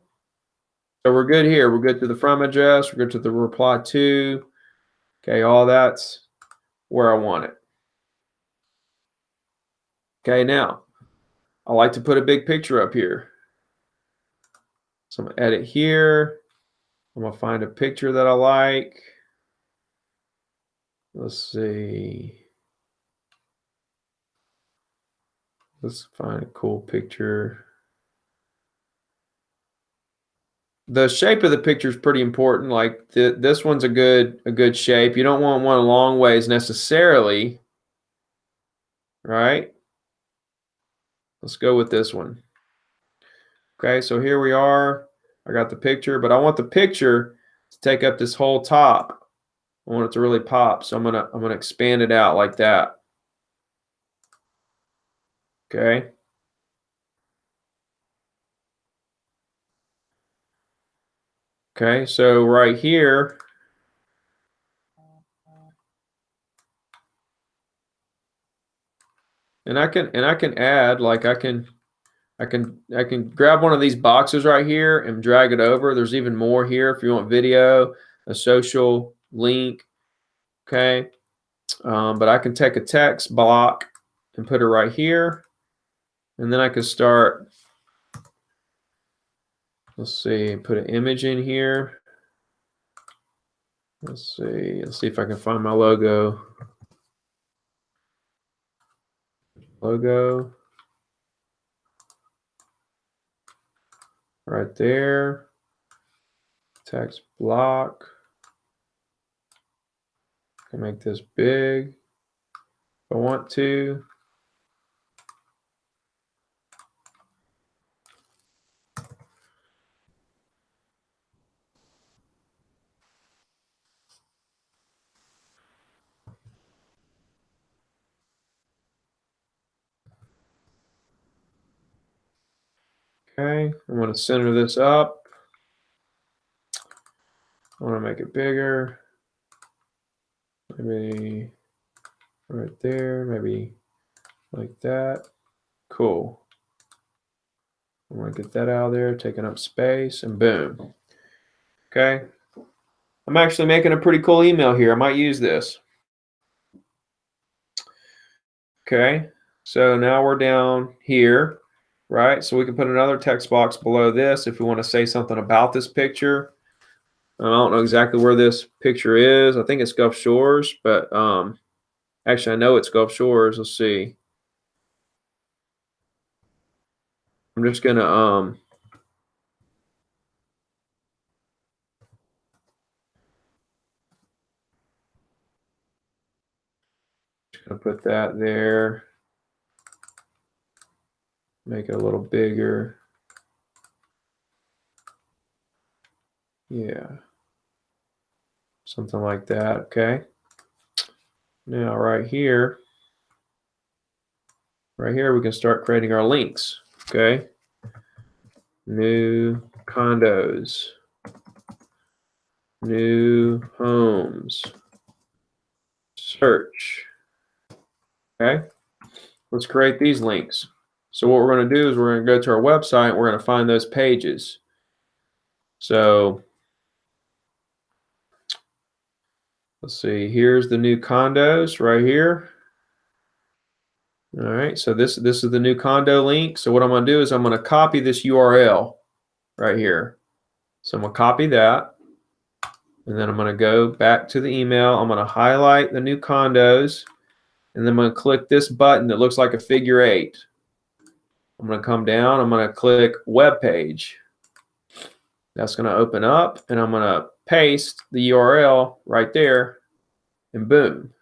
So we're good here we're good to the from address we're good to the reply to. Okay all that's where i want it. Okay now i like to put a big picture up here so I'm gonna edit here. I'm gonna find a picture that I like. Let's see. Let's find a cool picture. The shape of the picture is pretty important. Like th this one's a good a good shape. You don't want one a long ways necessarily, right? Let's go with this one. Okay, so here we are. I got the picture, but I want the picture to take up this whole top. I want it to really pop. So I'm gonna I'm gonna expand it out like that. Okay. Okay, so right here, and I can and I can add like I can I can I can grab one of these boxes right here and drag it over. There's even more here if you want video, a social link, okay? Um, but I can take a text block and put it right here. And then I can start, let's see, put an image in here. Let's see, let's see if I can find my logo. Logo. Right there. Text block. I can make this big if I want to. Okay, I'm going to center this up. I want to make it bigger. Maybe right there, maybe like that. Cool. I'm gonna get that out of there, taking up space, and boom. Okay. I'm actually making a pretty cool email here. I might use this. Okay. So now we're down here, right? So we can put another text box below this if we want to say something about this picture. I don't know exactly where this picture is. I think it's Gulf Shores, but um, actually I know it's Gulf Shores. Let's see. I'm just gonna um just gonna put that there. Make it a little bigger. Yeah. Something like that, okay? Now right here, right here we can start creating our links, okay? New condos, new homes, search, okay? Let's create these links. So what we're going to do is we're going to go to our website. We're going to find those pages. So let's see. Here's the new condos right here. All right. So this this is the new condo link. So what I'm going to do is I'm going to copy this URL right here. So I'm going to copy that. And then I'm going to go back to the email. I'm going to highlight the new condos. And then I'm going to click this button that looks like a figure eight. I'm going to come down. I'm going to click web page. That's going to open up and I'm going to paste the URL right there and boom.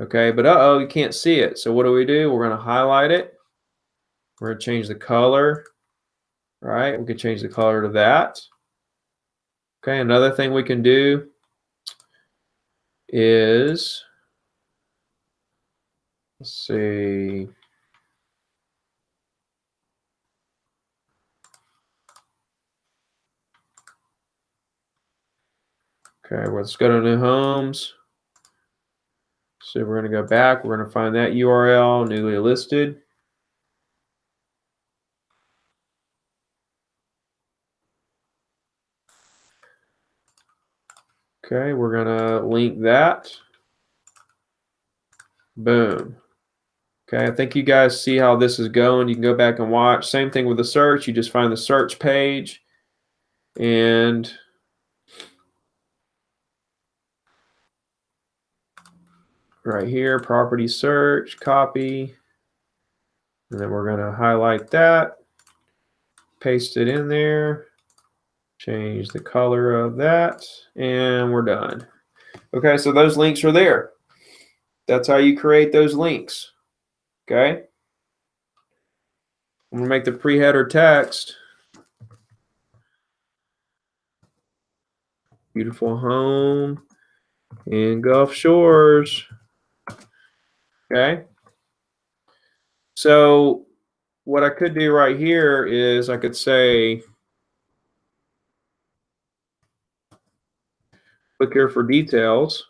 Okay, but uh-oh, you can't see it. So what do we do? We're going to highlight it. We're going to change the color, right? We can change the color to that. Okay, another thing we can do is, let's see, Okay, let's go to new homes. So we're going to go back. We're going to find that URL, newly listed. Okay, we're going to link that. Boom. Okay, I think you guys see how this is going. You can go back and watch. Same thing with the search. You just find the search page and right here, property search, copy. And then we're going to highlight that, paste it in there, change the color of that, and we're done. Okay, so those links are there. That's how you create those links. Okay. I'm going to make the pre-header text. Beautiful home in Gulf Shores. Okay. So what I could do right here is I could say, click here for details.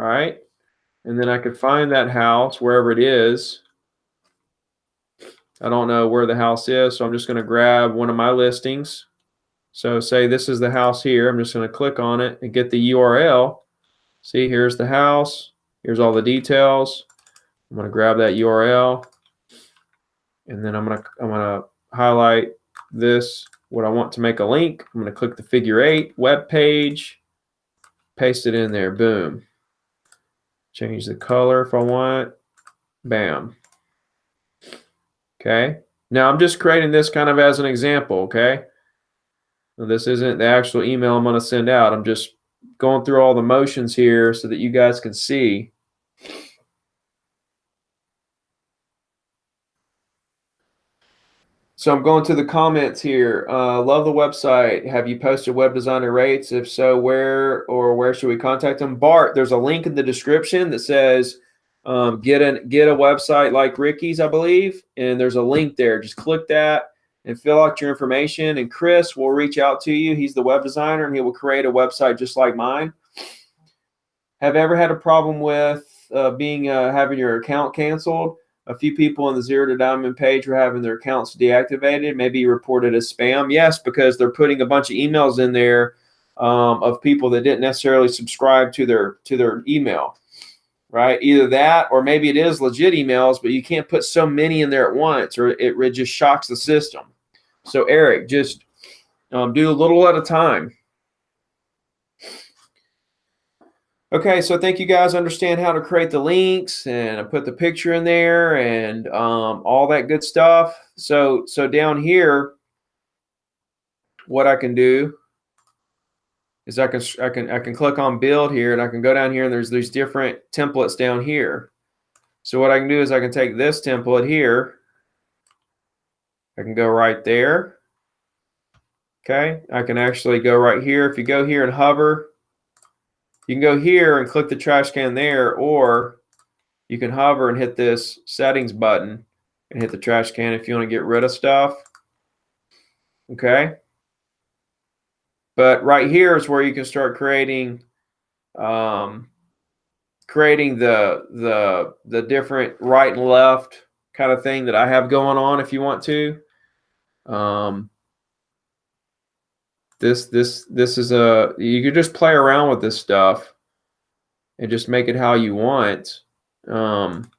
All right. And then I could find that house wherever it is. I don't know where the house is, so I'm just going to grab one of my listings. So say this is the house here. I'm just going to click on it and get the URL. See, here's the house. Here's all the details. I'm going to grab that URL and then I'm going to I'm going to highlight this what I want to make a link. I'm going to click the figure 8 web page, paste it in there. Boom. Change the color if I want. Bam. Okay. Now I'm just creating this kind of as an example, okay? Now, this isn't the actual email I'm going to send out. I'm just going through all the motions here so that you guys can see. So I'm going to the comments here. Uh, love the website. Have you posted web designer rates? If so, where or where should we contact them? Bart, there's a link in the description that says um, get an get a website like Ricky's, I believe, and there's a link there. Just click that and fill out your information. And Chris will reach out to you. He's the web designer and he will create a website just like mine. Have ever had a problem with uh, being uh, having your account canceled? a few people on the zero to diamond page were having their accounts deactivated, maybe reported as spam. Yes, because they're putting a bunch of emails in there um, of people that didn't necessarily subscribe to their to their email, right? Either that, or maybe it is legit emails, but you can't put so many in there at once, or it, it just shocks the system. So Eric, just um, do a little at a time. Okay, so I think you guys understand how to create the links and I put the picture in there and um, all that good stuff. So, so down here, what I can do is I can I can I can click on build here and I can go down here and there's these different templates down here. So what I can do is I can take this template here. I can go right there. Okay, I can actually go right here. If you go here and hover, you can go here and click the trash can there, or you can hover and hit this settings button and hit the trash can if you want to get rid of stuff. Okay. But right here is where you can start creating um, creating the the the different right and left kind of thing that I have going on if you want to. Um, this this this is a you could just play around with this stuff and just make it how you want. Um,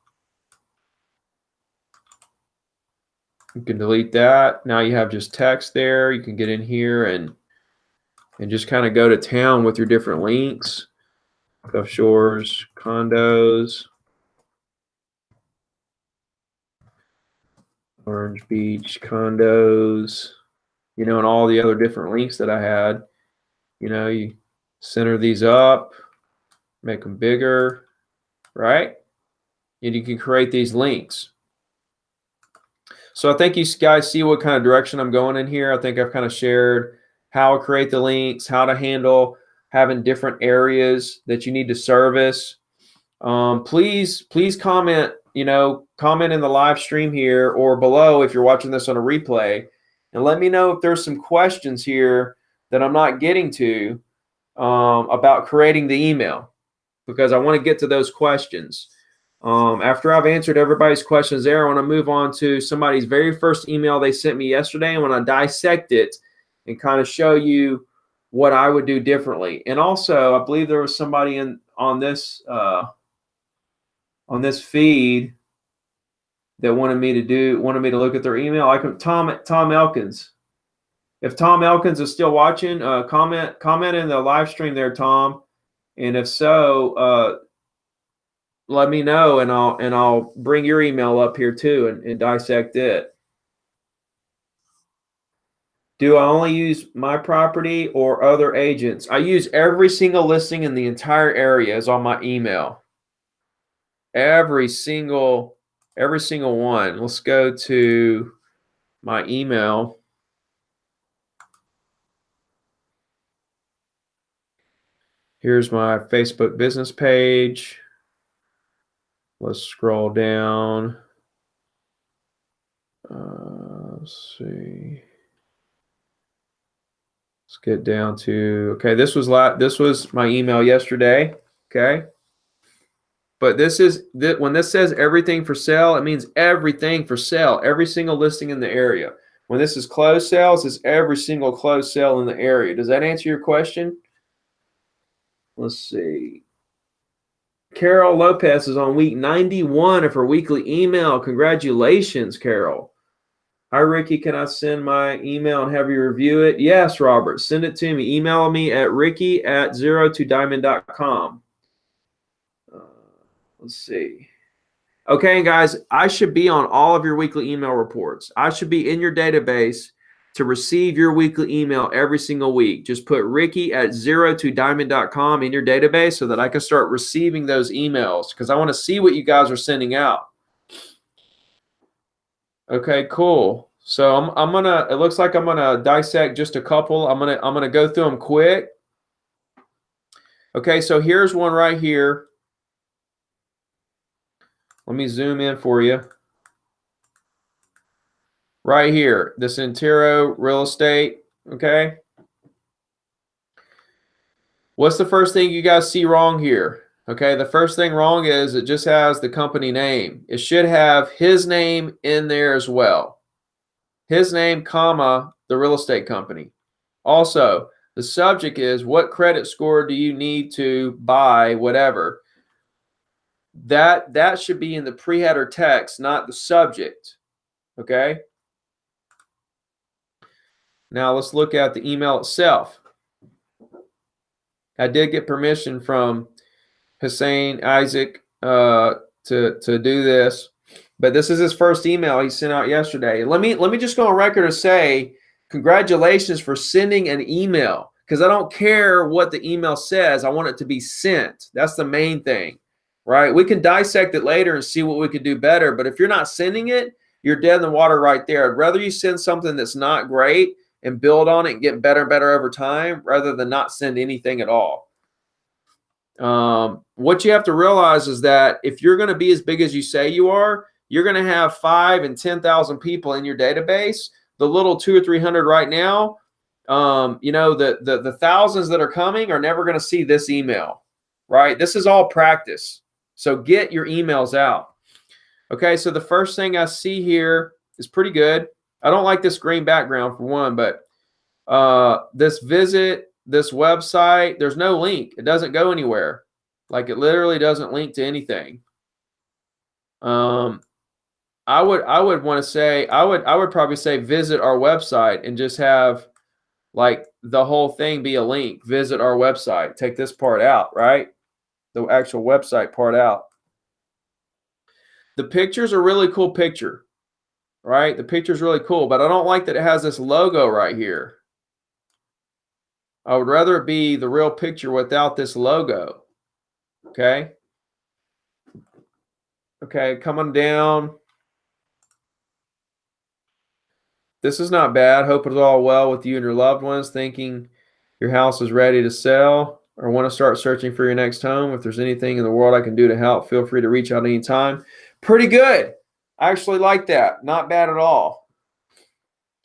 you can delete that. Now you have just text there. You can get in here and and just kind of go to town with your different links. Gulf Shores, condos, Orange Beach, condos you know, and all the other different links that I had. You know, you center these up, make them bigger, right? And you can create these links. So I think you guys see what kind of direction I'm going in here. I think I've kind of shared how to create the links, how to handle having different areas that you need to service. Um, please, please comment, you know, comment in the live stream here or below if you're watching this on a replay and let me know if there's some questions here that I'm not getting to um, about creating the email because I want to get to those questions. Um, after I've answered everybody's questions there, I want to move on to somebody's very first email they sent me yesterday. I want to dissect it and kind of show you what I would do differently. And also, I believe there was somebody in on this uh, on this feed that wanted me to do wanted me to look at their email. I can Tom Tom Elkins. If Tom Elkins is still watching, uh, comment comment in the live stream there, Tom. And if so, uh, let me know, and I'll and I'll bring your email up here too, and, and dissect it. Do I only use my property or other agents? I use every single listing in the entire area is on my email. Every single every single one. Let's go to my email. Here's my Facebook business page. Let's scroll down. Uh, let's see. Let's get down to okay. This was la this was my email yesterday. Okay. But this is that when this says everything for sale, it means everything for sale, every single listing in the area. When this is closed sales, it's every single closed sale in the area. Does that answer your question? Let's see. Carol Lopez is on week 91 of her weekly email. Congratulations, Carol. Hi, Ricky. Can I send my email and have you review it? Yes, Robert. Send it to me. Email me at ricky at zero to diamond.com. Let's see. Okay, guys, I should be on all of your weekly email reports. I should be in your database to receive your weekly email every single week. Just put Ricky at zero to diamond.com in your database so that I can start receiving those emails because I want to see what you guys are sending out. Okay, cool. So I'm, I'm gonna. It looks like I'm gonna dissect just a couple. I'm gonna I'm gonna go through them quick. Okay, so here's one right here. Let me zoom in for you. Right here, the Intero real estate, okay? What's the first thing you guys see wrong here? Okay, the first thing wrong is it just has the company name. It should have his name in there as well. His name, comma, the real estate company. Also, the subject is what credit score do you need to buy whatever. That that should be in the pre-header text, not the subject. Okay? Now let's look at the email itself. I did get permission from Hussein Isaac uh, to to do this, but this is his first email he sent out yesterday. Let me let me just go on record and say congratulations for sending an email because I don't care what the email says. I want it to be sent. That's the main thing, right? We can dissect it later and see what we could do better. But if you're not sending it, you're dead in the water right there. I'd rather you send something that's not great and build on it and get better and better over time rather than not send anything at all. Um, what you have to realize is that if you're going to be as big as you say you are, you're going to have five and 10,000 people in your database. The little two or 300 right now, um, you know, the, the, the thousands that are coming are never going to see this email, right? This is all practice. So get your emails out. Okay, so the first thing I see here is pretty good. I don't like this green background for one, but uh, this visit, this website, there's no link. It doesn't go anywhere. Like it literally doesn't link to anything. Um, I would I would want to say I would I would probably say visit our website and just have like the whole thing be a link. Visit our website. Take this part out, right? The actual website part out. The picture's a really cool picture right? The picture's really cool, but I don't like that it has this logo right here. I would rather it be the real picture without this logo. Okay. Okay, coming down. This is not bad. Hope it's all well with you and your loved ones. Thinking your house is ready to sell or want to start searching for your next home. If there's anything in the world I can do to help, feel free to reach out anytime. Pretty good. I actually like that. Not bad at all.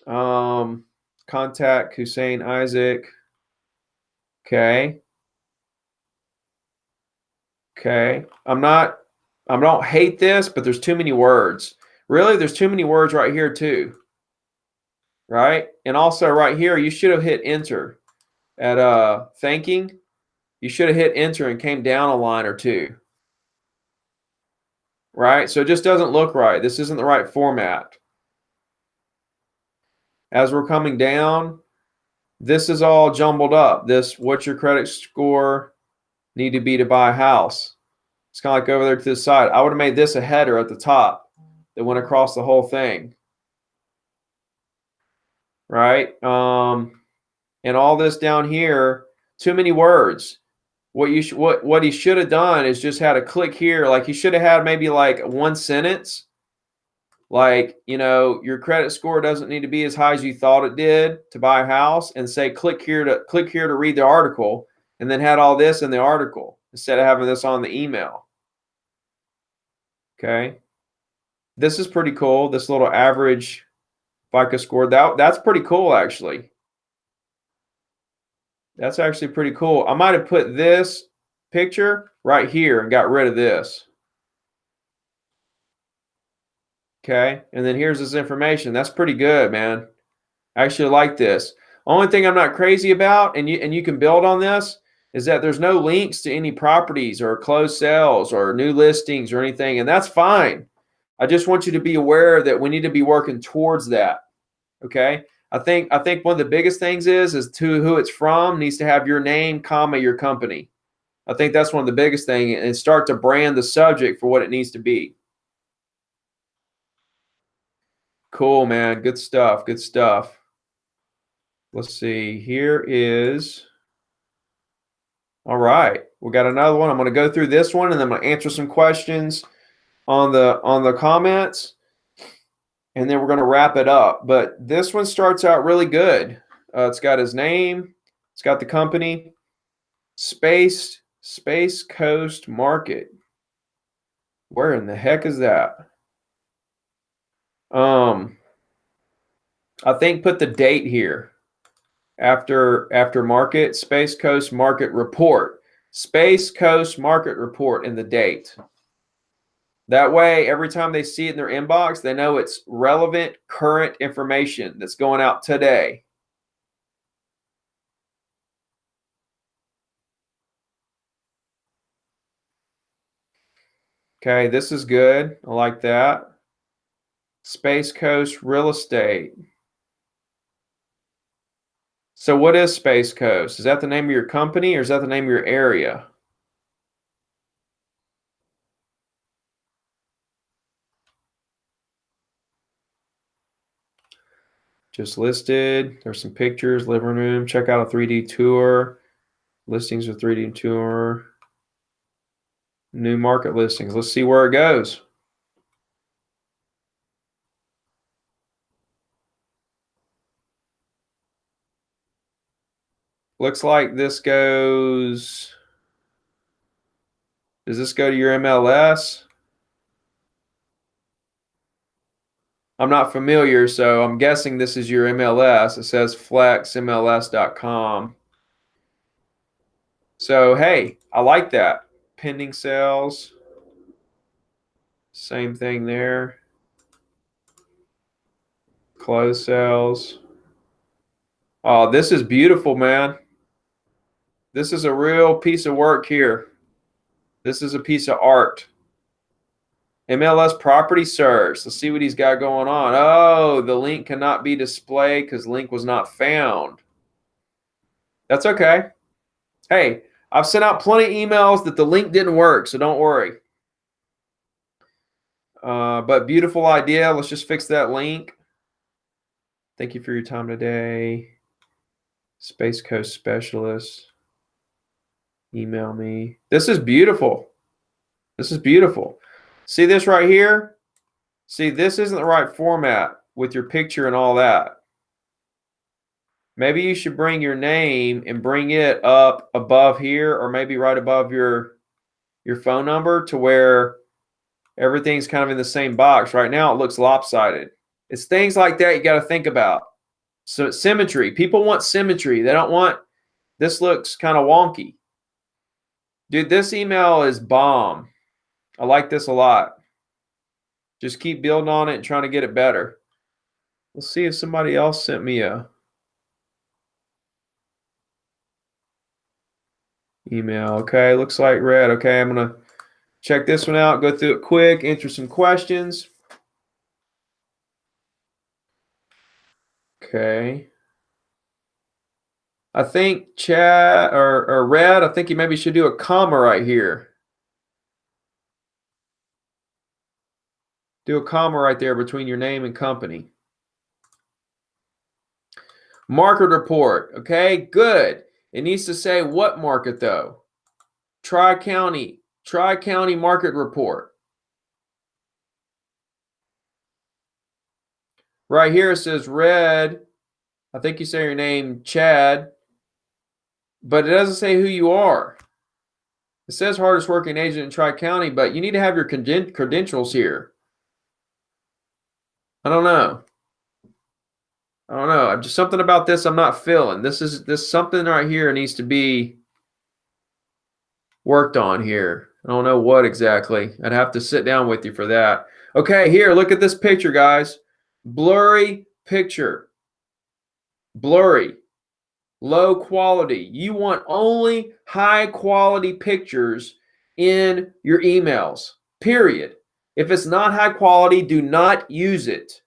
Um, contact Hussein Isaac. Okay. Okay. I'm not, I don't hate this, but there's too many words. Really, there's too many words right here too. Right? And also right here, you should have hit enter at uh thanking. You should have hit enter and came down a line or two right? So it just doesn't look right. This isn't the right format. As we're coming down, this is all jumbled up. This, what's your credit score need to be to buy a house? It's kind of like over there to the side. I would have made this a header at the top that went across the whole thing. Right? Um, and all this down here, too many words what you should what what he should have done is just had a click here like he should have had maybe like one sentence. Like you know your credit score doesn't need to be as high as you thought it did to buy a house and say click here to click here to read the article and then had all this in the article instead of having this on the email. Okay? This is pretty cool this little average FICO score. That that's pretty cool actually that's actually pretty cool. I might have put this picture right here and got rid of this. Okay, and then here's this information. That's pretty good, man. I actually like this. Only thing I'm not crazy about, and you and you can build on this, is that there's no links to any properties or closed sales or new listings or anything, and that's fine. I just want you to be aware that we need to be working towards that. Okay. I think I think one of the biggest things is is to who it's from needs to have your name, comma your company. I think that's one of the biggest thing and start to brand the subject for what it needs to be. Cool, man. Good stuff. Good stuff. Let's see. Here is all right. We got another one. I'm going to go through this one and then I'm going to answer some questions on the on the comments and then we're going to wrap it up. But this one starts out really good. Uh, it's got his name. It's got the company. Space Space Coast Market. Where in the heck is that? Um, I think put the date here after after market Space Coast Market Report. Space Coast Market Report and the date. That way, every time they see it in their inbox, they know it's relevant, current information that's going out today. Okay, this is good. I like that. Space Coast Real Estate. So what is Space Coast? Is that the name of your company or is that the name of your area? Just listed. There's some pictures, living room. Check out a 3D tour. Listings of 3D tour. New market listings. Let's see where it goes. Looks like this goes. Does this go to your MLS? I'm not familiar, so I'm guessing this is your MLS. It says flexmls.com. So, hey, I like that. Pending sales. Same thing there. Close sales. Oh, this is beautiful, man. This is a real piece of work here. This is a piece of art. MLS property search. Let's see what he's got going on. Oh, the link cannot be displayed because link was not found. That's okay. Hey, I've sent out plenty of emails that the link didn't work, so don't worry. Uh, but beautiful idea. Let's just fix that link. Thank you for your time today. Space Coast Specialist email me. This is beautiful. This is beautiful. See this right here? See, this isn't the right format with your picture and all that. Maybe you should bring your name and bring it up above here or maybe right above your your phone number to where everything's kind of in the same box. Right now it looks lopsided. It's things like that you got to think about. So symmetry. People want symmetry. They don't want this looks kind of wonky. Dude, this email is bomb. I like this a lot. Just keep building on it and trying to get it better. Let's see if somebody else sent me a email. Okay, looks like red. Okay, I'm going to check this one out, go through it quick, answer some questions. Okay. I think Chad or, or red, I think you maybe should do a comma right here. Do a comma right there between your name and company. Market report. Okay, good. It needs to say what market though? Tri-County. Tri-County market report. Right here it says red. I think you say your name, Chad but it doesn't say who you are. It says hardest working agent in Tri County, but you need to have your credentials here. I don't know. I don't know. I'm Just something about this I'm not feeling. This is this something right here needs to be worked on here. I don't know what exactly. I'd have to sit down with you for that. Okay, here, look at this picture, guys. Blurry picture. Blurry low quality. You want only high quality pictures in your emails, period. If it's not high quality, do not use it.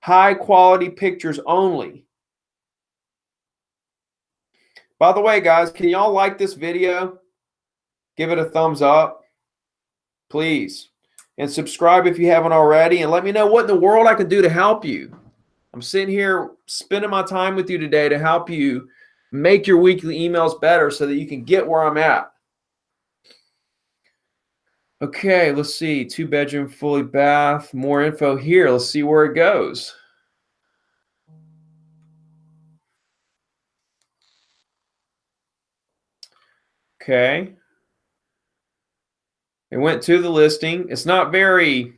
High quality pictures only. By the way, guys, can y'all like this video? Give it a thumbs up, please. And subscribe if you haven't already. And let me know what in the world I can do to help you. I'm sitting here spending my time with you today to help you make your weekly emails better so that you can get where I'm at. Okay, let's see. Two bedroom, fully bath. More info here. Let's see where it goes. Okay. It went to the listing. It's not very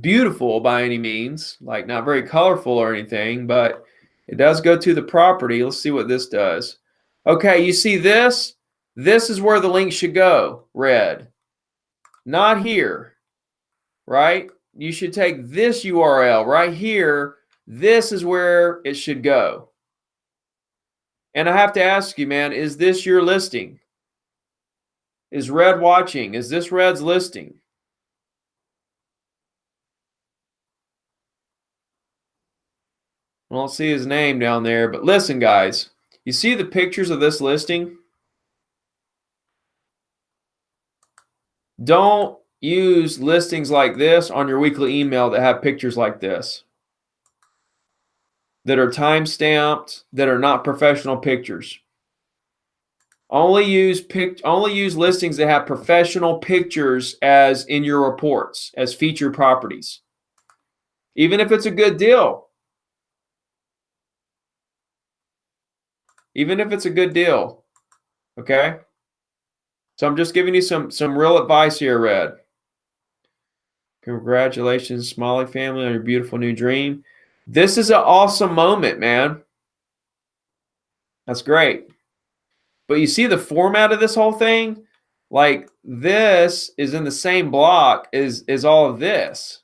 beautiful by any means, like not very colorful or anything, but it does go to the property. Let's see what this does. Okay, you see this? This is where the link should go, red. Not here, right? You should take this URL right here. This is where it should go. And I have to ask you, man, is this your listing? Is Red watching? Is this Red's listing? I don't see his name down there, but listen, guys, you see the pictures of this listing? Don't use listings like this on your weekly email that have pictures like this. That are time stamped that are not professional pictures. Only use pic only use listings that have professional pictures as in your reports as featured properties. Even if it's a good deal. Even if it's a good deal okay so I'm just giving you some some real advice here, Red. Congratulations, Smalley family, on your beautiful new dream. This is an awesome moment, man. That's great. But you see the format of this whole thing? Like this is in the same block as, as all of this.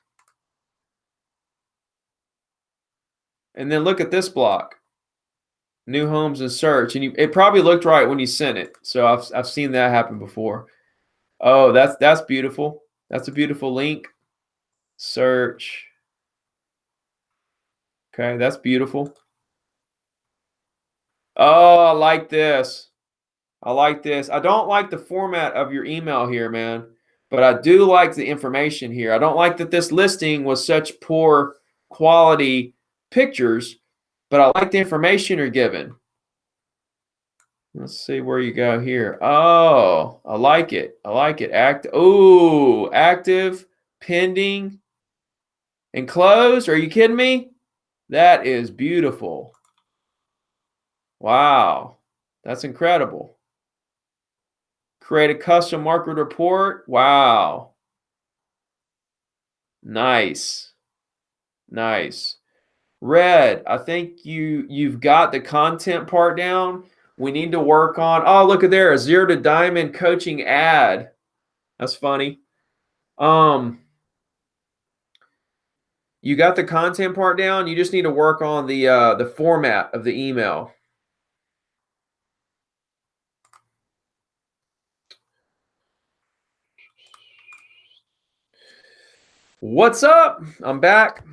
And then look at this block new homes and search and you it probably looked right when you sent it. So I've, I've seen that happen before. Oh that's that's beautiful. That's a beautiful link. Search. Okay that's beautiful. Oh I like this. I like this. I don't like the format of your email here man but I do like the information here. I don't like that this listing was such poor quality pictures but I like the information you're given. Let's see where you go here. Oh, I like it. I like it. Act. Oh, active, pending, and closed. Are you kidding me? That is beautiful. Wow, that's incredible. Create a custom market report. Wow. Nice. Nice. Red, I think you you've got the content part down. We need to work on. Oh, look at there, a zero to diamond coaching ad. That's funny. Um, you got the content part down. You just need to work on the uh, the format of the email. What's up? I'm back.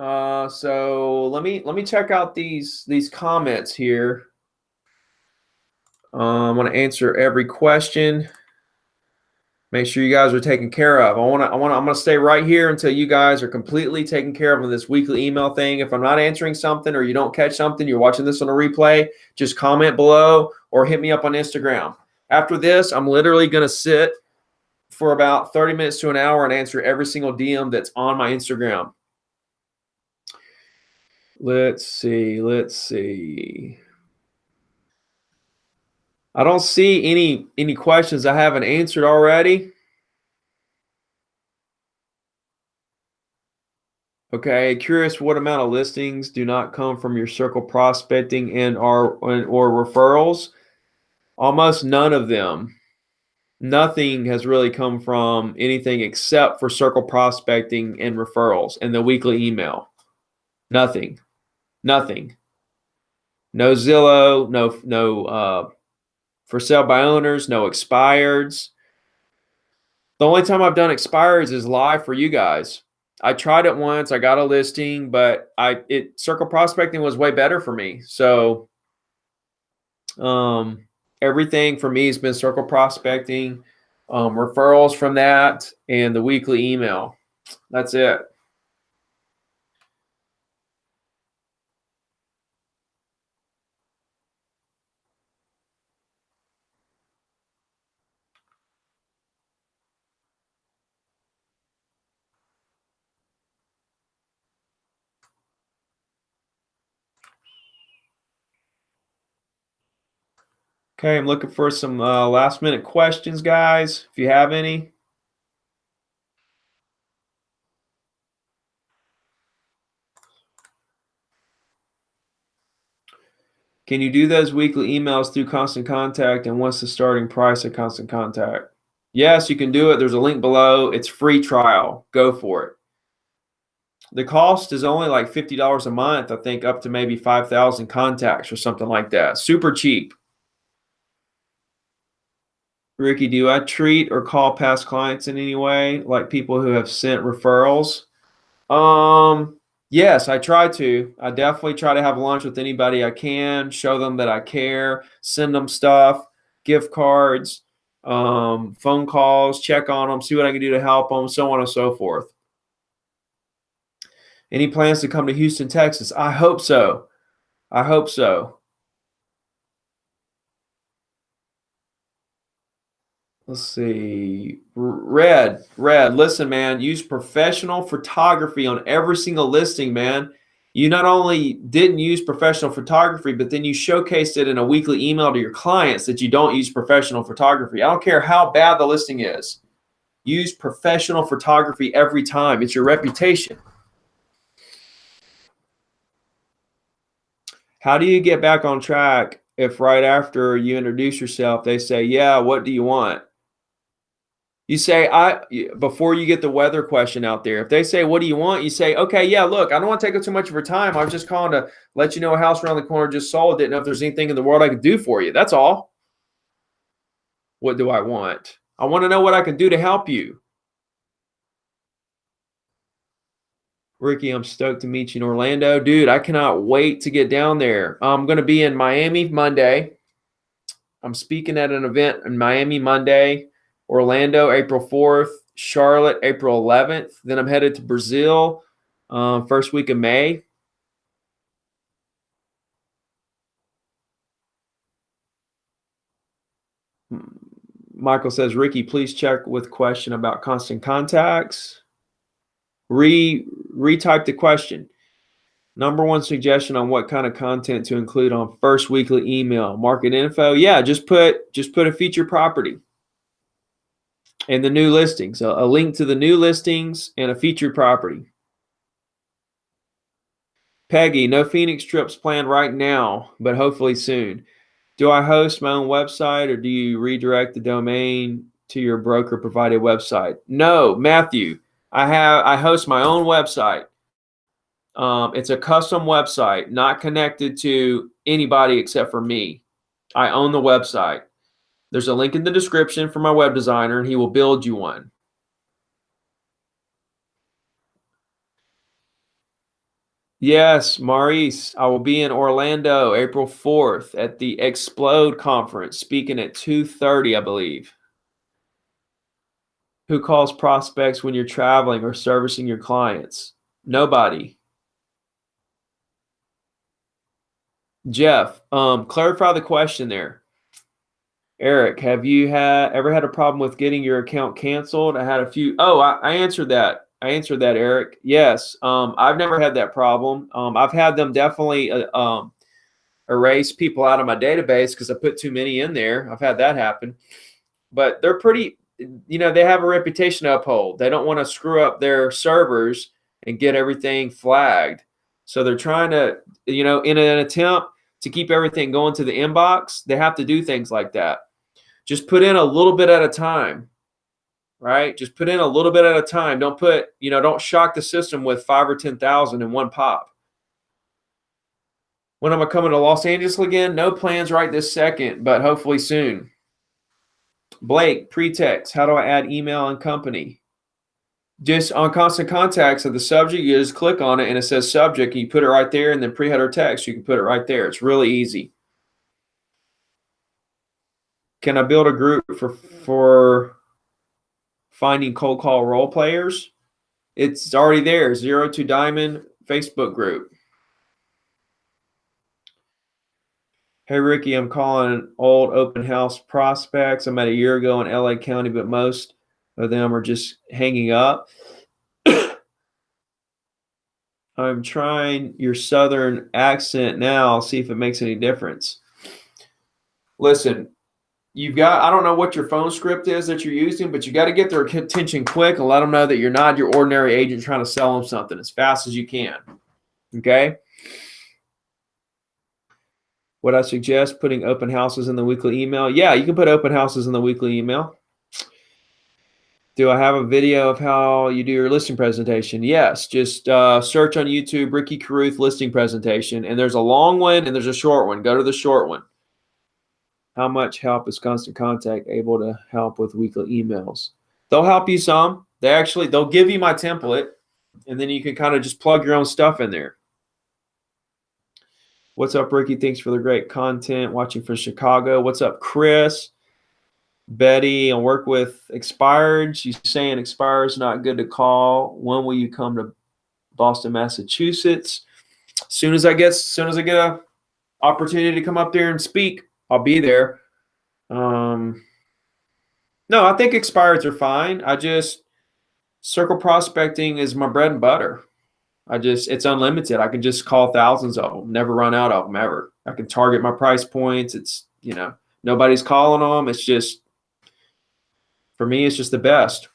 Uh, so let me let me check out these these comments here. Um, I want to answer every question. Make sure you guys are taken care of. I want to I want to I'm going to stay right here until you guys are completely taken care of in this weekly email thing. If I'm not answering something or you don't catch something, you're watching this on a replay, just comment below or hit me up on Instagram. After this, I'm literally going to sit for about 30 minutes to an hour and answer every single DM that's on my Instagram. Let's see. Let's see. I don't see any any questions I haven't answered already. Okay, curious what amount of listings do not come from your circle prospecting and are or referrals? Almost none of them. Nothing has really come from anything except for circle prospecting and referrals and the weekly email. Nothing. Nothing. No Zillow, no no uh, for sale by owners, no expireds. The only time I've done expireds is live for you guys. I tried it once, I got a listing, but I it circle prospecting was way better for me. So um everything for me has been circle prospecting, um, referrals from that, and the weekly email. That's it. Okay, I'm looking for some uh, last minute questions, guys, if you have any. Can you do those weekly emails through Constant Contact? And what's the starting price of Constant Contact? Yes, you can do it. There's a link below. It's free trial. Go for it. The cost is only like $50 a month, I think up to maybe 5,000 contacts or something like that. Super cheap. Ricky, do I treat or call past clients in any way, like people who have sent referrals? Um, yes, I try to. I definitely try to have lunch with anybody I can, show them that I care, send them stuff, gift cards, um, phone calls, check on them, see what I can do to help them, so on and so forth. Any plans to come to Houston, Texas? I hope so. I hope so. Let's see. Red, red. Listen, man, use professional photography on every single listing, man. You not only didn't use professional photography, but then you showcased it in a weekly email to your clients that you don't use professional photography. I don't care how bad the listing is. Use professional photography every time. It's your reputation. How do you get back on track if right after you introduce yourself, they say, yeah, what do you want? You say, I before you get the weather question out there, if they say, what do you want? You say, okay, yeah, look, I don't want to take up too much of your time. I was just calling to let you know a house around the corner just sold. Didn't know if there's anything in the world I could do for you. That's all. What do I want? I want to know what I can do to help you. Ricky, I'm stoked to meet you in Orlando. Dude, I cannot wait to get down there. I'm going to be in Miami Monday. I'm speaking at an event in Miami Monday, Orlando April 4th, Charlotte April 11th. Then I'm headed to Brazil uh, first week of May. Michael says, Ricky, please check with question about constant contacts. Re retype the question. Number one suggestion on what kind of content to include on first weekly email. Market info. Yeah, just put just put a feature property and the new listings. A, a link to the new listings and a featured property. Peggy, no Phoenix trips planned right now, but hopefully soon. Do I host my own website or do you redirect the domain to your broker provided website? No, Matthew. I have I host my own website. Um, it's a custom website, not connected to anybody except for me. I own the website. There's a link in the description for my web designer, and he will build you one. Yes, Maurice, I will be in Orlando April 4th at the Explode conference, speaking at 2:30, I believe. Who calls prospects when you're traveling or servicing your clients? Nobody. Jeff, um, clarify the question there. Eric, have you had ever had a problem with getting your account canceled? I had a few. Oh, I, I answered that. I answered that, Eric. Yes, um, I've never had that problem. Um, I've had them definitely uh, um, erase people out of my database because I put too many in there. I've had that happen, but they're pretty you know, they have a reputation to uphold. They don't want to screw up their servers and get everything flagged. So they're trying to, you know, in an attempt to keep everything going to the inbox, they have to do things like that. Just put in a little bit at a time, right? Just put in a little bit at a time. Don't put, you know, don't shock the system with five or 10,000 in one pop. When am I coming to Los Angeles again? No plans right this second, but hopefully soon. Blake, pretext. How do I add email and company? Just on constant contacts of the subject, you just click on it and it says subject. And you put it right there, and then pre-header text, you can put it right there. It's really easy. Can I build a group for for finding cold call role players? It's already there. Zero to Diamond Facebook group. Hey, Ricky, I'm calling old open house prospects. I met a year ago in LA County, but most of them are just hanging up. [COUGHS] I'm trying your southern accent now, see if it makes any difference. Listen, you've got, I don't know what your phone script is that you're using, but you got to get their attention quick and let them know that you're not your ordinary agent trying to sell them something as fast as you can. Okay. Would I suggest putting open houses in the weekly email? Yeah, you can put open houses in the weekly email. Do I have a video of how you do your listing presentation? Yes, just uh, search on YouTube Ricky Carruth listing presentation, and there's a long one and there's a short one. Go to the short one. How much help is Constant Contact able to help with weekly emails? They'll help you some. They actually they'll give you my template, and then you can kind of just plug your own stuff in there. What's up, Ricky? Thanks for the great content. Watching from Chicago. What's up, Chris? Betty, I work with expired. She's saying expired is not good to call. When will you come to Boston, Massachusetts? As soon as I get, soon as I get a opportunity to come up there and speak, I'll be there. Um, no, I think expireds are fine. I just circle prospecting is my bread and butter. I just it's unlimited. I can just call thousands of them, never run out of them ever. I can target my price points. It's you know nobody's calling them. It's just for me, it's just the best.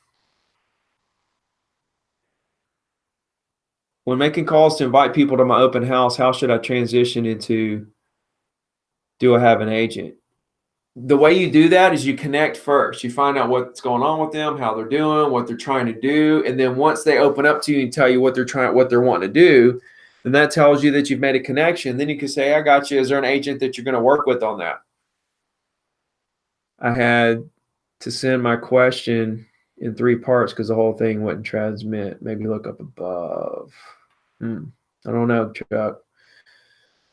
When making calls to invite people to my open house, how should I transition into do I have an agent? The way you do that is you connect first. You find out what's going on with them, how they're doing, what they're trying to do, and then once they open up to you and tell you what they're trying, what they're wanting to do, then that tells you that you've made a connection. Then you can say, "I got you." Is there an agent that you're going to work with on that? I had to send my question in three parts because the whole thing wouldn't transmit. Maybe look up above. Hmm. I don't know, Chuck.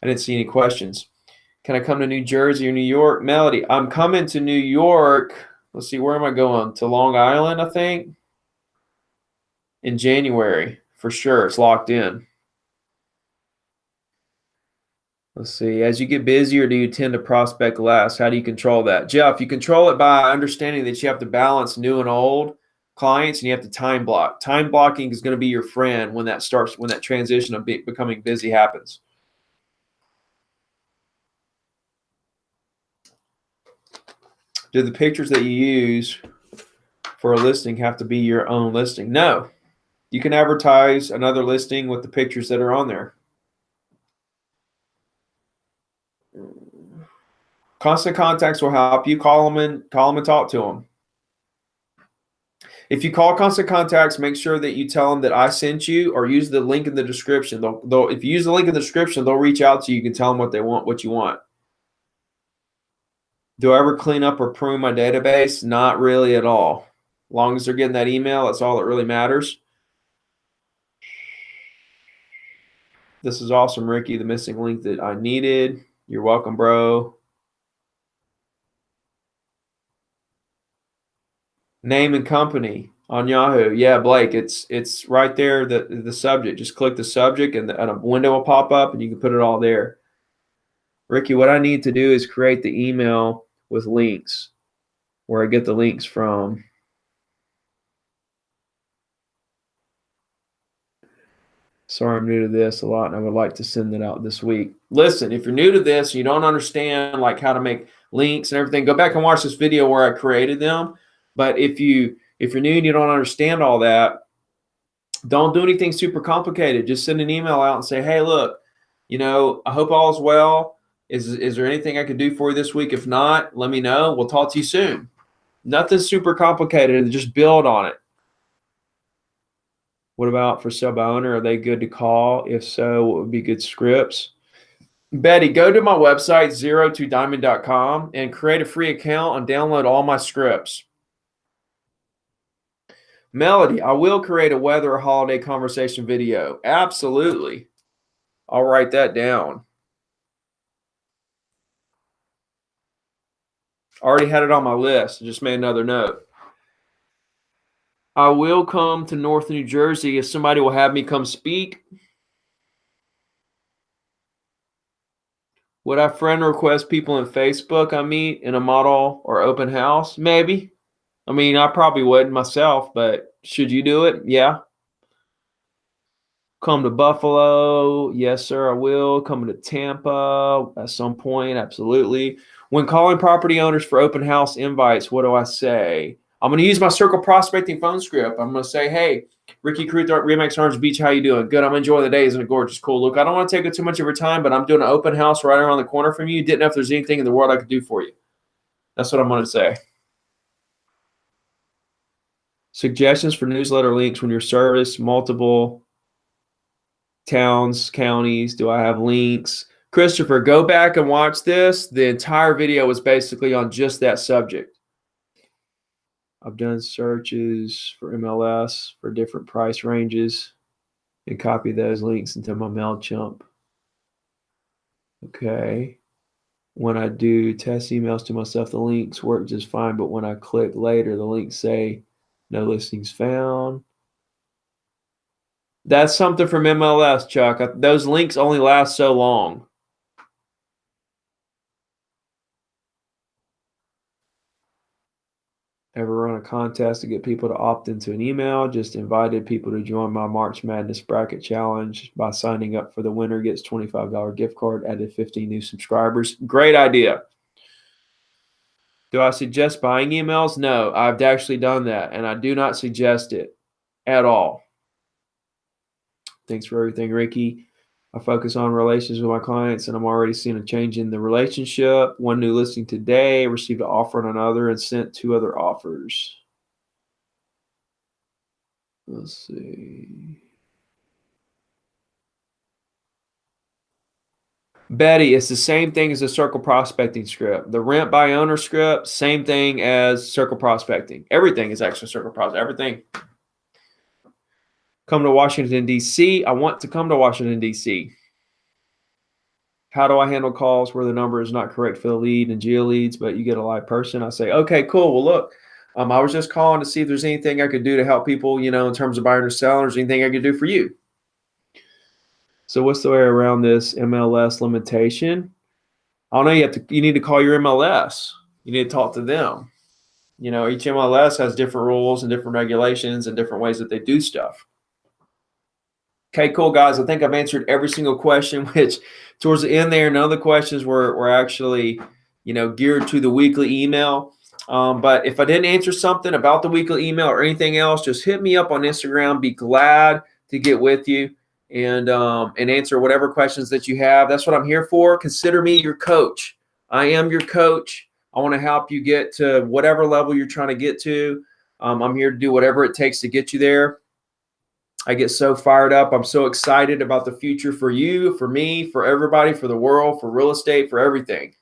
I didn't see any questions. Can I come to New Jersey or New York? Melody, I'm coming to New York. Let's see, where am I going? To Long Island, I think. In January, for sure. It's locked in. Let's see. As you get busier, do you tend to prospect less? How do you control that? Jeff, you control it by understanding that you have to balance new and old clients and you have to time block. Time blocking is going to be your friend when that starts, when that transition of be, becoming busy happens. Do the pictures that you use for a listing have to be your own listing? No. You can advertise another listing with the pictures that are on there. Constant contacts will help you. Call them and call them and talk to them. If you call constant contacts, make sure that you tell them that I sent you or use the link in the description. They'll, they'll, if you use the link in the description, they'll reach out to you. You can tell them what they want, what you want. Do I ever clean up or prune my database? Not really at all. As long as they're getting that email, that's all that really matters. This is awesome, Ricky. The missing link that I needed. You're welcome, bro. Name and company on Yahoo. Yeah, Blake, it's it's right there. The the subject. Just click the subject, and, the, and a window will pop up, and you can put it all there. Ricky, what I need to do is create the email with links, where I get the links from. Sorry, I'm new to this a lot, and I would like to send it out this week. Listen, if you're new to this, you don't understand like how to make links and everything, go back and watch this video where I created them but if you if you're new and you don't understand all that, don't do anything super complicated. Just send an email out and say, hey, look, you know, I hope all's well. Is is there anything I can do for you this week? If not, let me know. We'll talk to you soon. Nothing super complicated. Just build on it. What about for sub owner? Are they good to call? If so, what would be good scripts? Betty, go to my website, zero to diamond.com, and create a free account and download all my scripts. Melody, I will create a weather holiday conversation video. Absolutely. I'll write that down. Already had it on my list. I just made another note. I will come to North New Jersey if somebody will have me come speak. Would I friend request people in Facebook I meet in a model or open house? Maybe. I mean, I probably wouldn't myself, but should you do it? Yeah. Come to Buffalo. Yes, sir, I will. Coming to Tampa at some point. Absolutely. When calling property owners for open house invites, what do I say? I'm going to use my circle prospecting phone script. I'm going to say, hey, Ricky Carruth, Remax Orange Beach, how you doing? Good. I'm enjoying the day. Isn't it gorgeous? Cool. Look, I don't want to take up too much of your time, but I'm doing an open house right around the corner from you. Didn't know if there's anything in the world I could do for you. That's what I'm going to say. Suggestions for newsletter links when your service multiple towns, counties. Do I have links? Christopher, go back and watch this. The entire video was basically on just that subject. I've done searches for MLS for different price ranges and copy those links into my MailChimp. Okay. When I do test emails to myself, the links work just fine. But when I click later, the links say no listings found. That's something from MLS, Chuck. Those links only last so long. Ever run a contest to get people to opt into an email. Just invited people to join my March Madness bracket challenge by signing up for the winner gets $25 gift card, added 15 new subscribers. Great idea. Do I suggest buying emails? No, I've actually done that and I do not suggest it at all. Thanks for everything, Ricky. I focus on relations with my clients and I'm already seeing a change in the relationship. One new listing today, received an offer on another and sent two other offers. Let's see. Betty, it's the same thing as the circle prospecting script. The rent by owner script, same thing as circle prospecting. Everything is actually circle prospecting. Everything come to Washington, D.C. I want to come to Washington, D.C. How do I handle calls where the number is not correct for the lead and geo leads, but you get a live person? I say, okay, cool. Well, look, um, I was just calling to see if there's anything I could do to help people, you know, in terms of buying or selling, or anything I could do for you. So what's the way around this MLS limitation? I don't know. You have to. You need to call your MLS. You need to talk to them. You know, each MLS has different rules and different regulations and different ways that they do stuff. Okay, cool, guys. I think I've answered every single question, [LAUGHS] which towards the end there, none of the questions were, were actually, you know, geared to the weekly email. Um, but if I didn't answer something about the weekly email or anything else, just hit me up on Instagram. Be glad to get with you and um, and answer whatever questions that you have. That's what I'm here for. Consider me your coach. I am your coach. I want to help you get to whatever level you're trying to get to. Um, I'm here to do whatever it takes to get you there. I get so fired up. I'm so excited about the future for you, for me, for everybody, for the world, for real estate, for everything.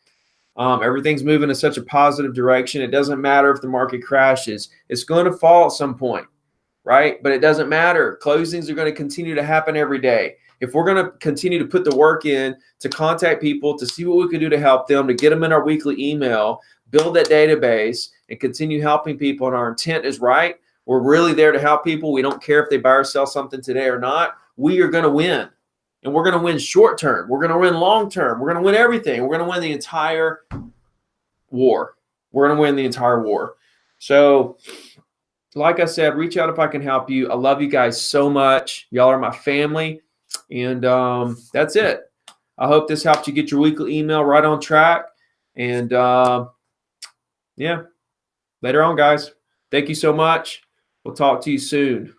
Um, everything's moving in such a positive direction. It doesn't matter if the market crashes, it's going to fall at some point, right? But it doesn't matter. Closings are going to continue to happen every day. If we're going to continue to put the work in to contact people, to see what we can do to help them, to get them in our weekly email, build that database, and continue helping people, and our intent is right, we're really there to help people. We don't care if they buy or sell something today or not. We are going to win. And we're going to win short term. We're going to win long term. We're going to win everything. We're going to win the entire war. We're going to win the entire war. So, like I said, reach out if I can help you. I love you guys so much. Y'all are my family. And um, that's it. I hope this helped you get your weekly email right on track. And uh, yeah, later on, guys. Thank you so much. We'll talk to you soon.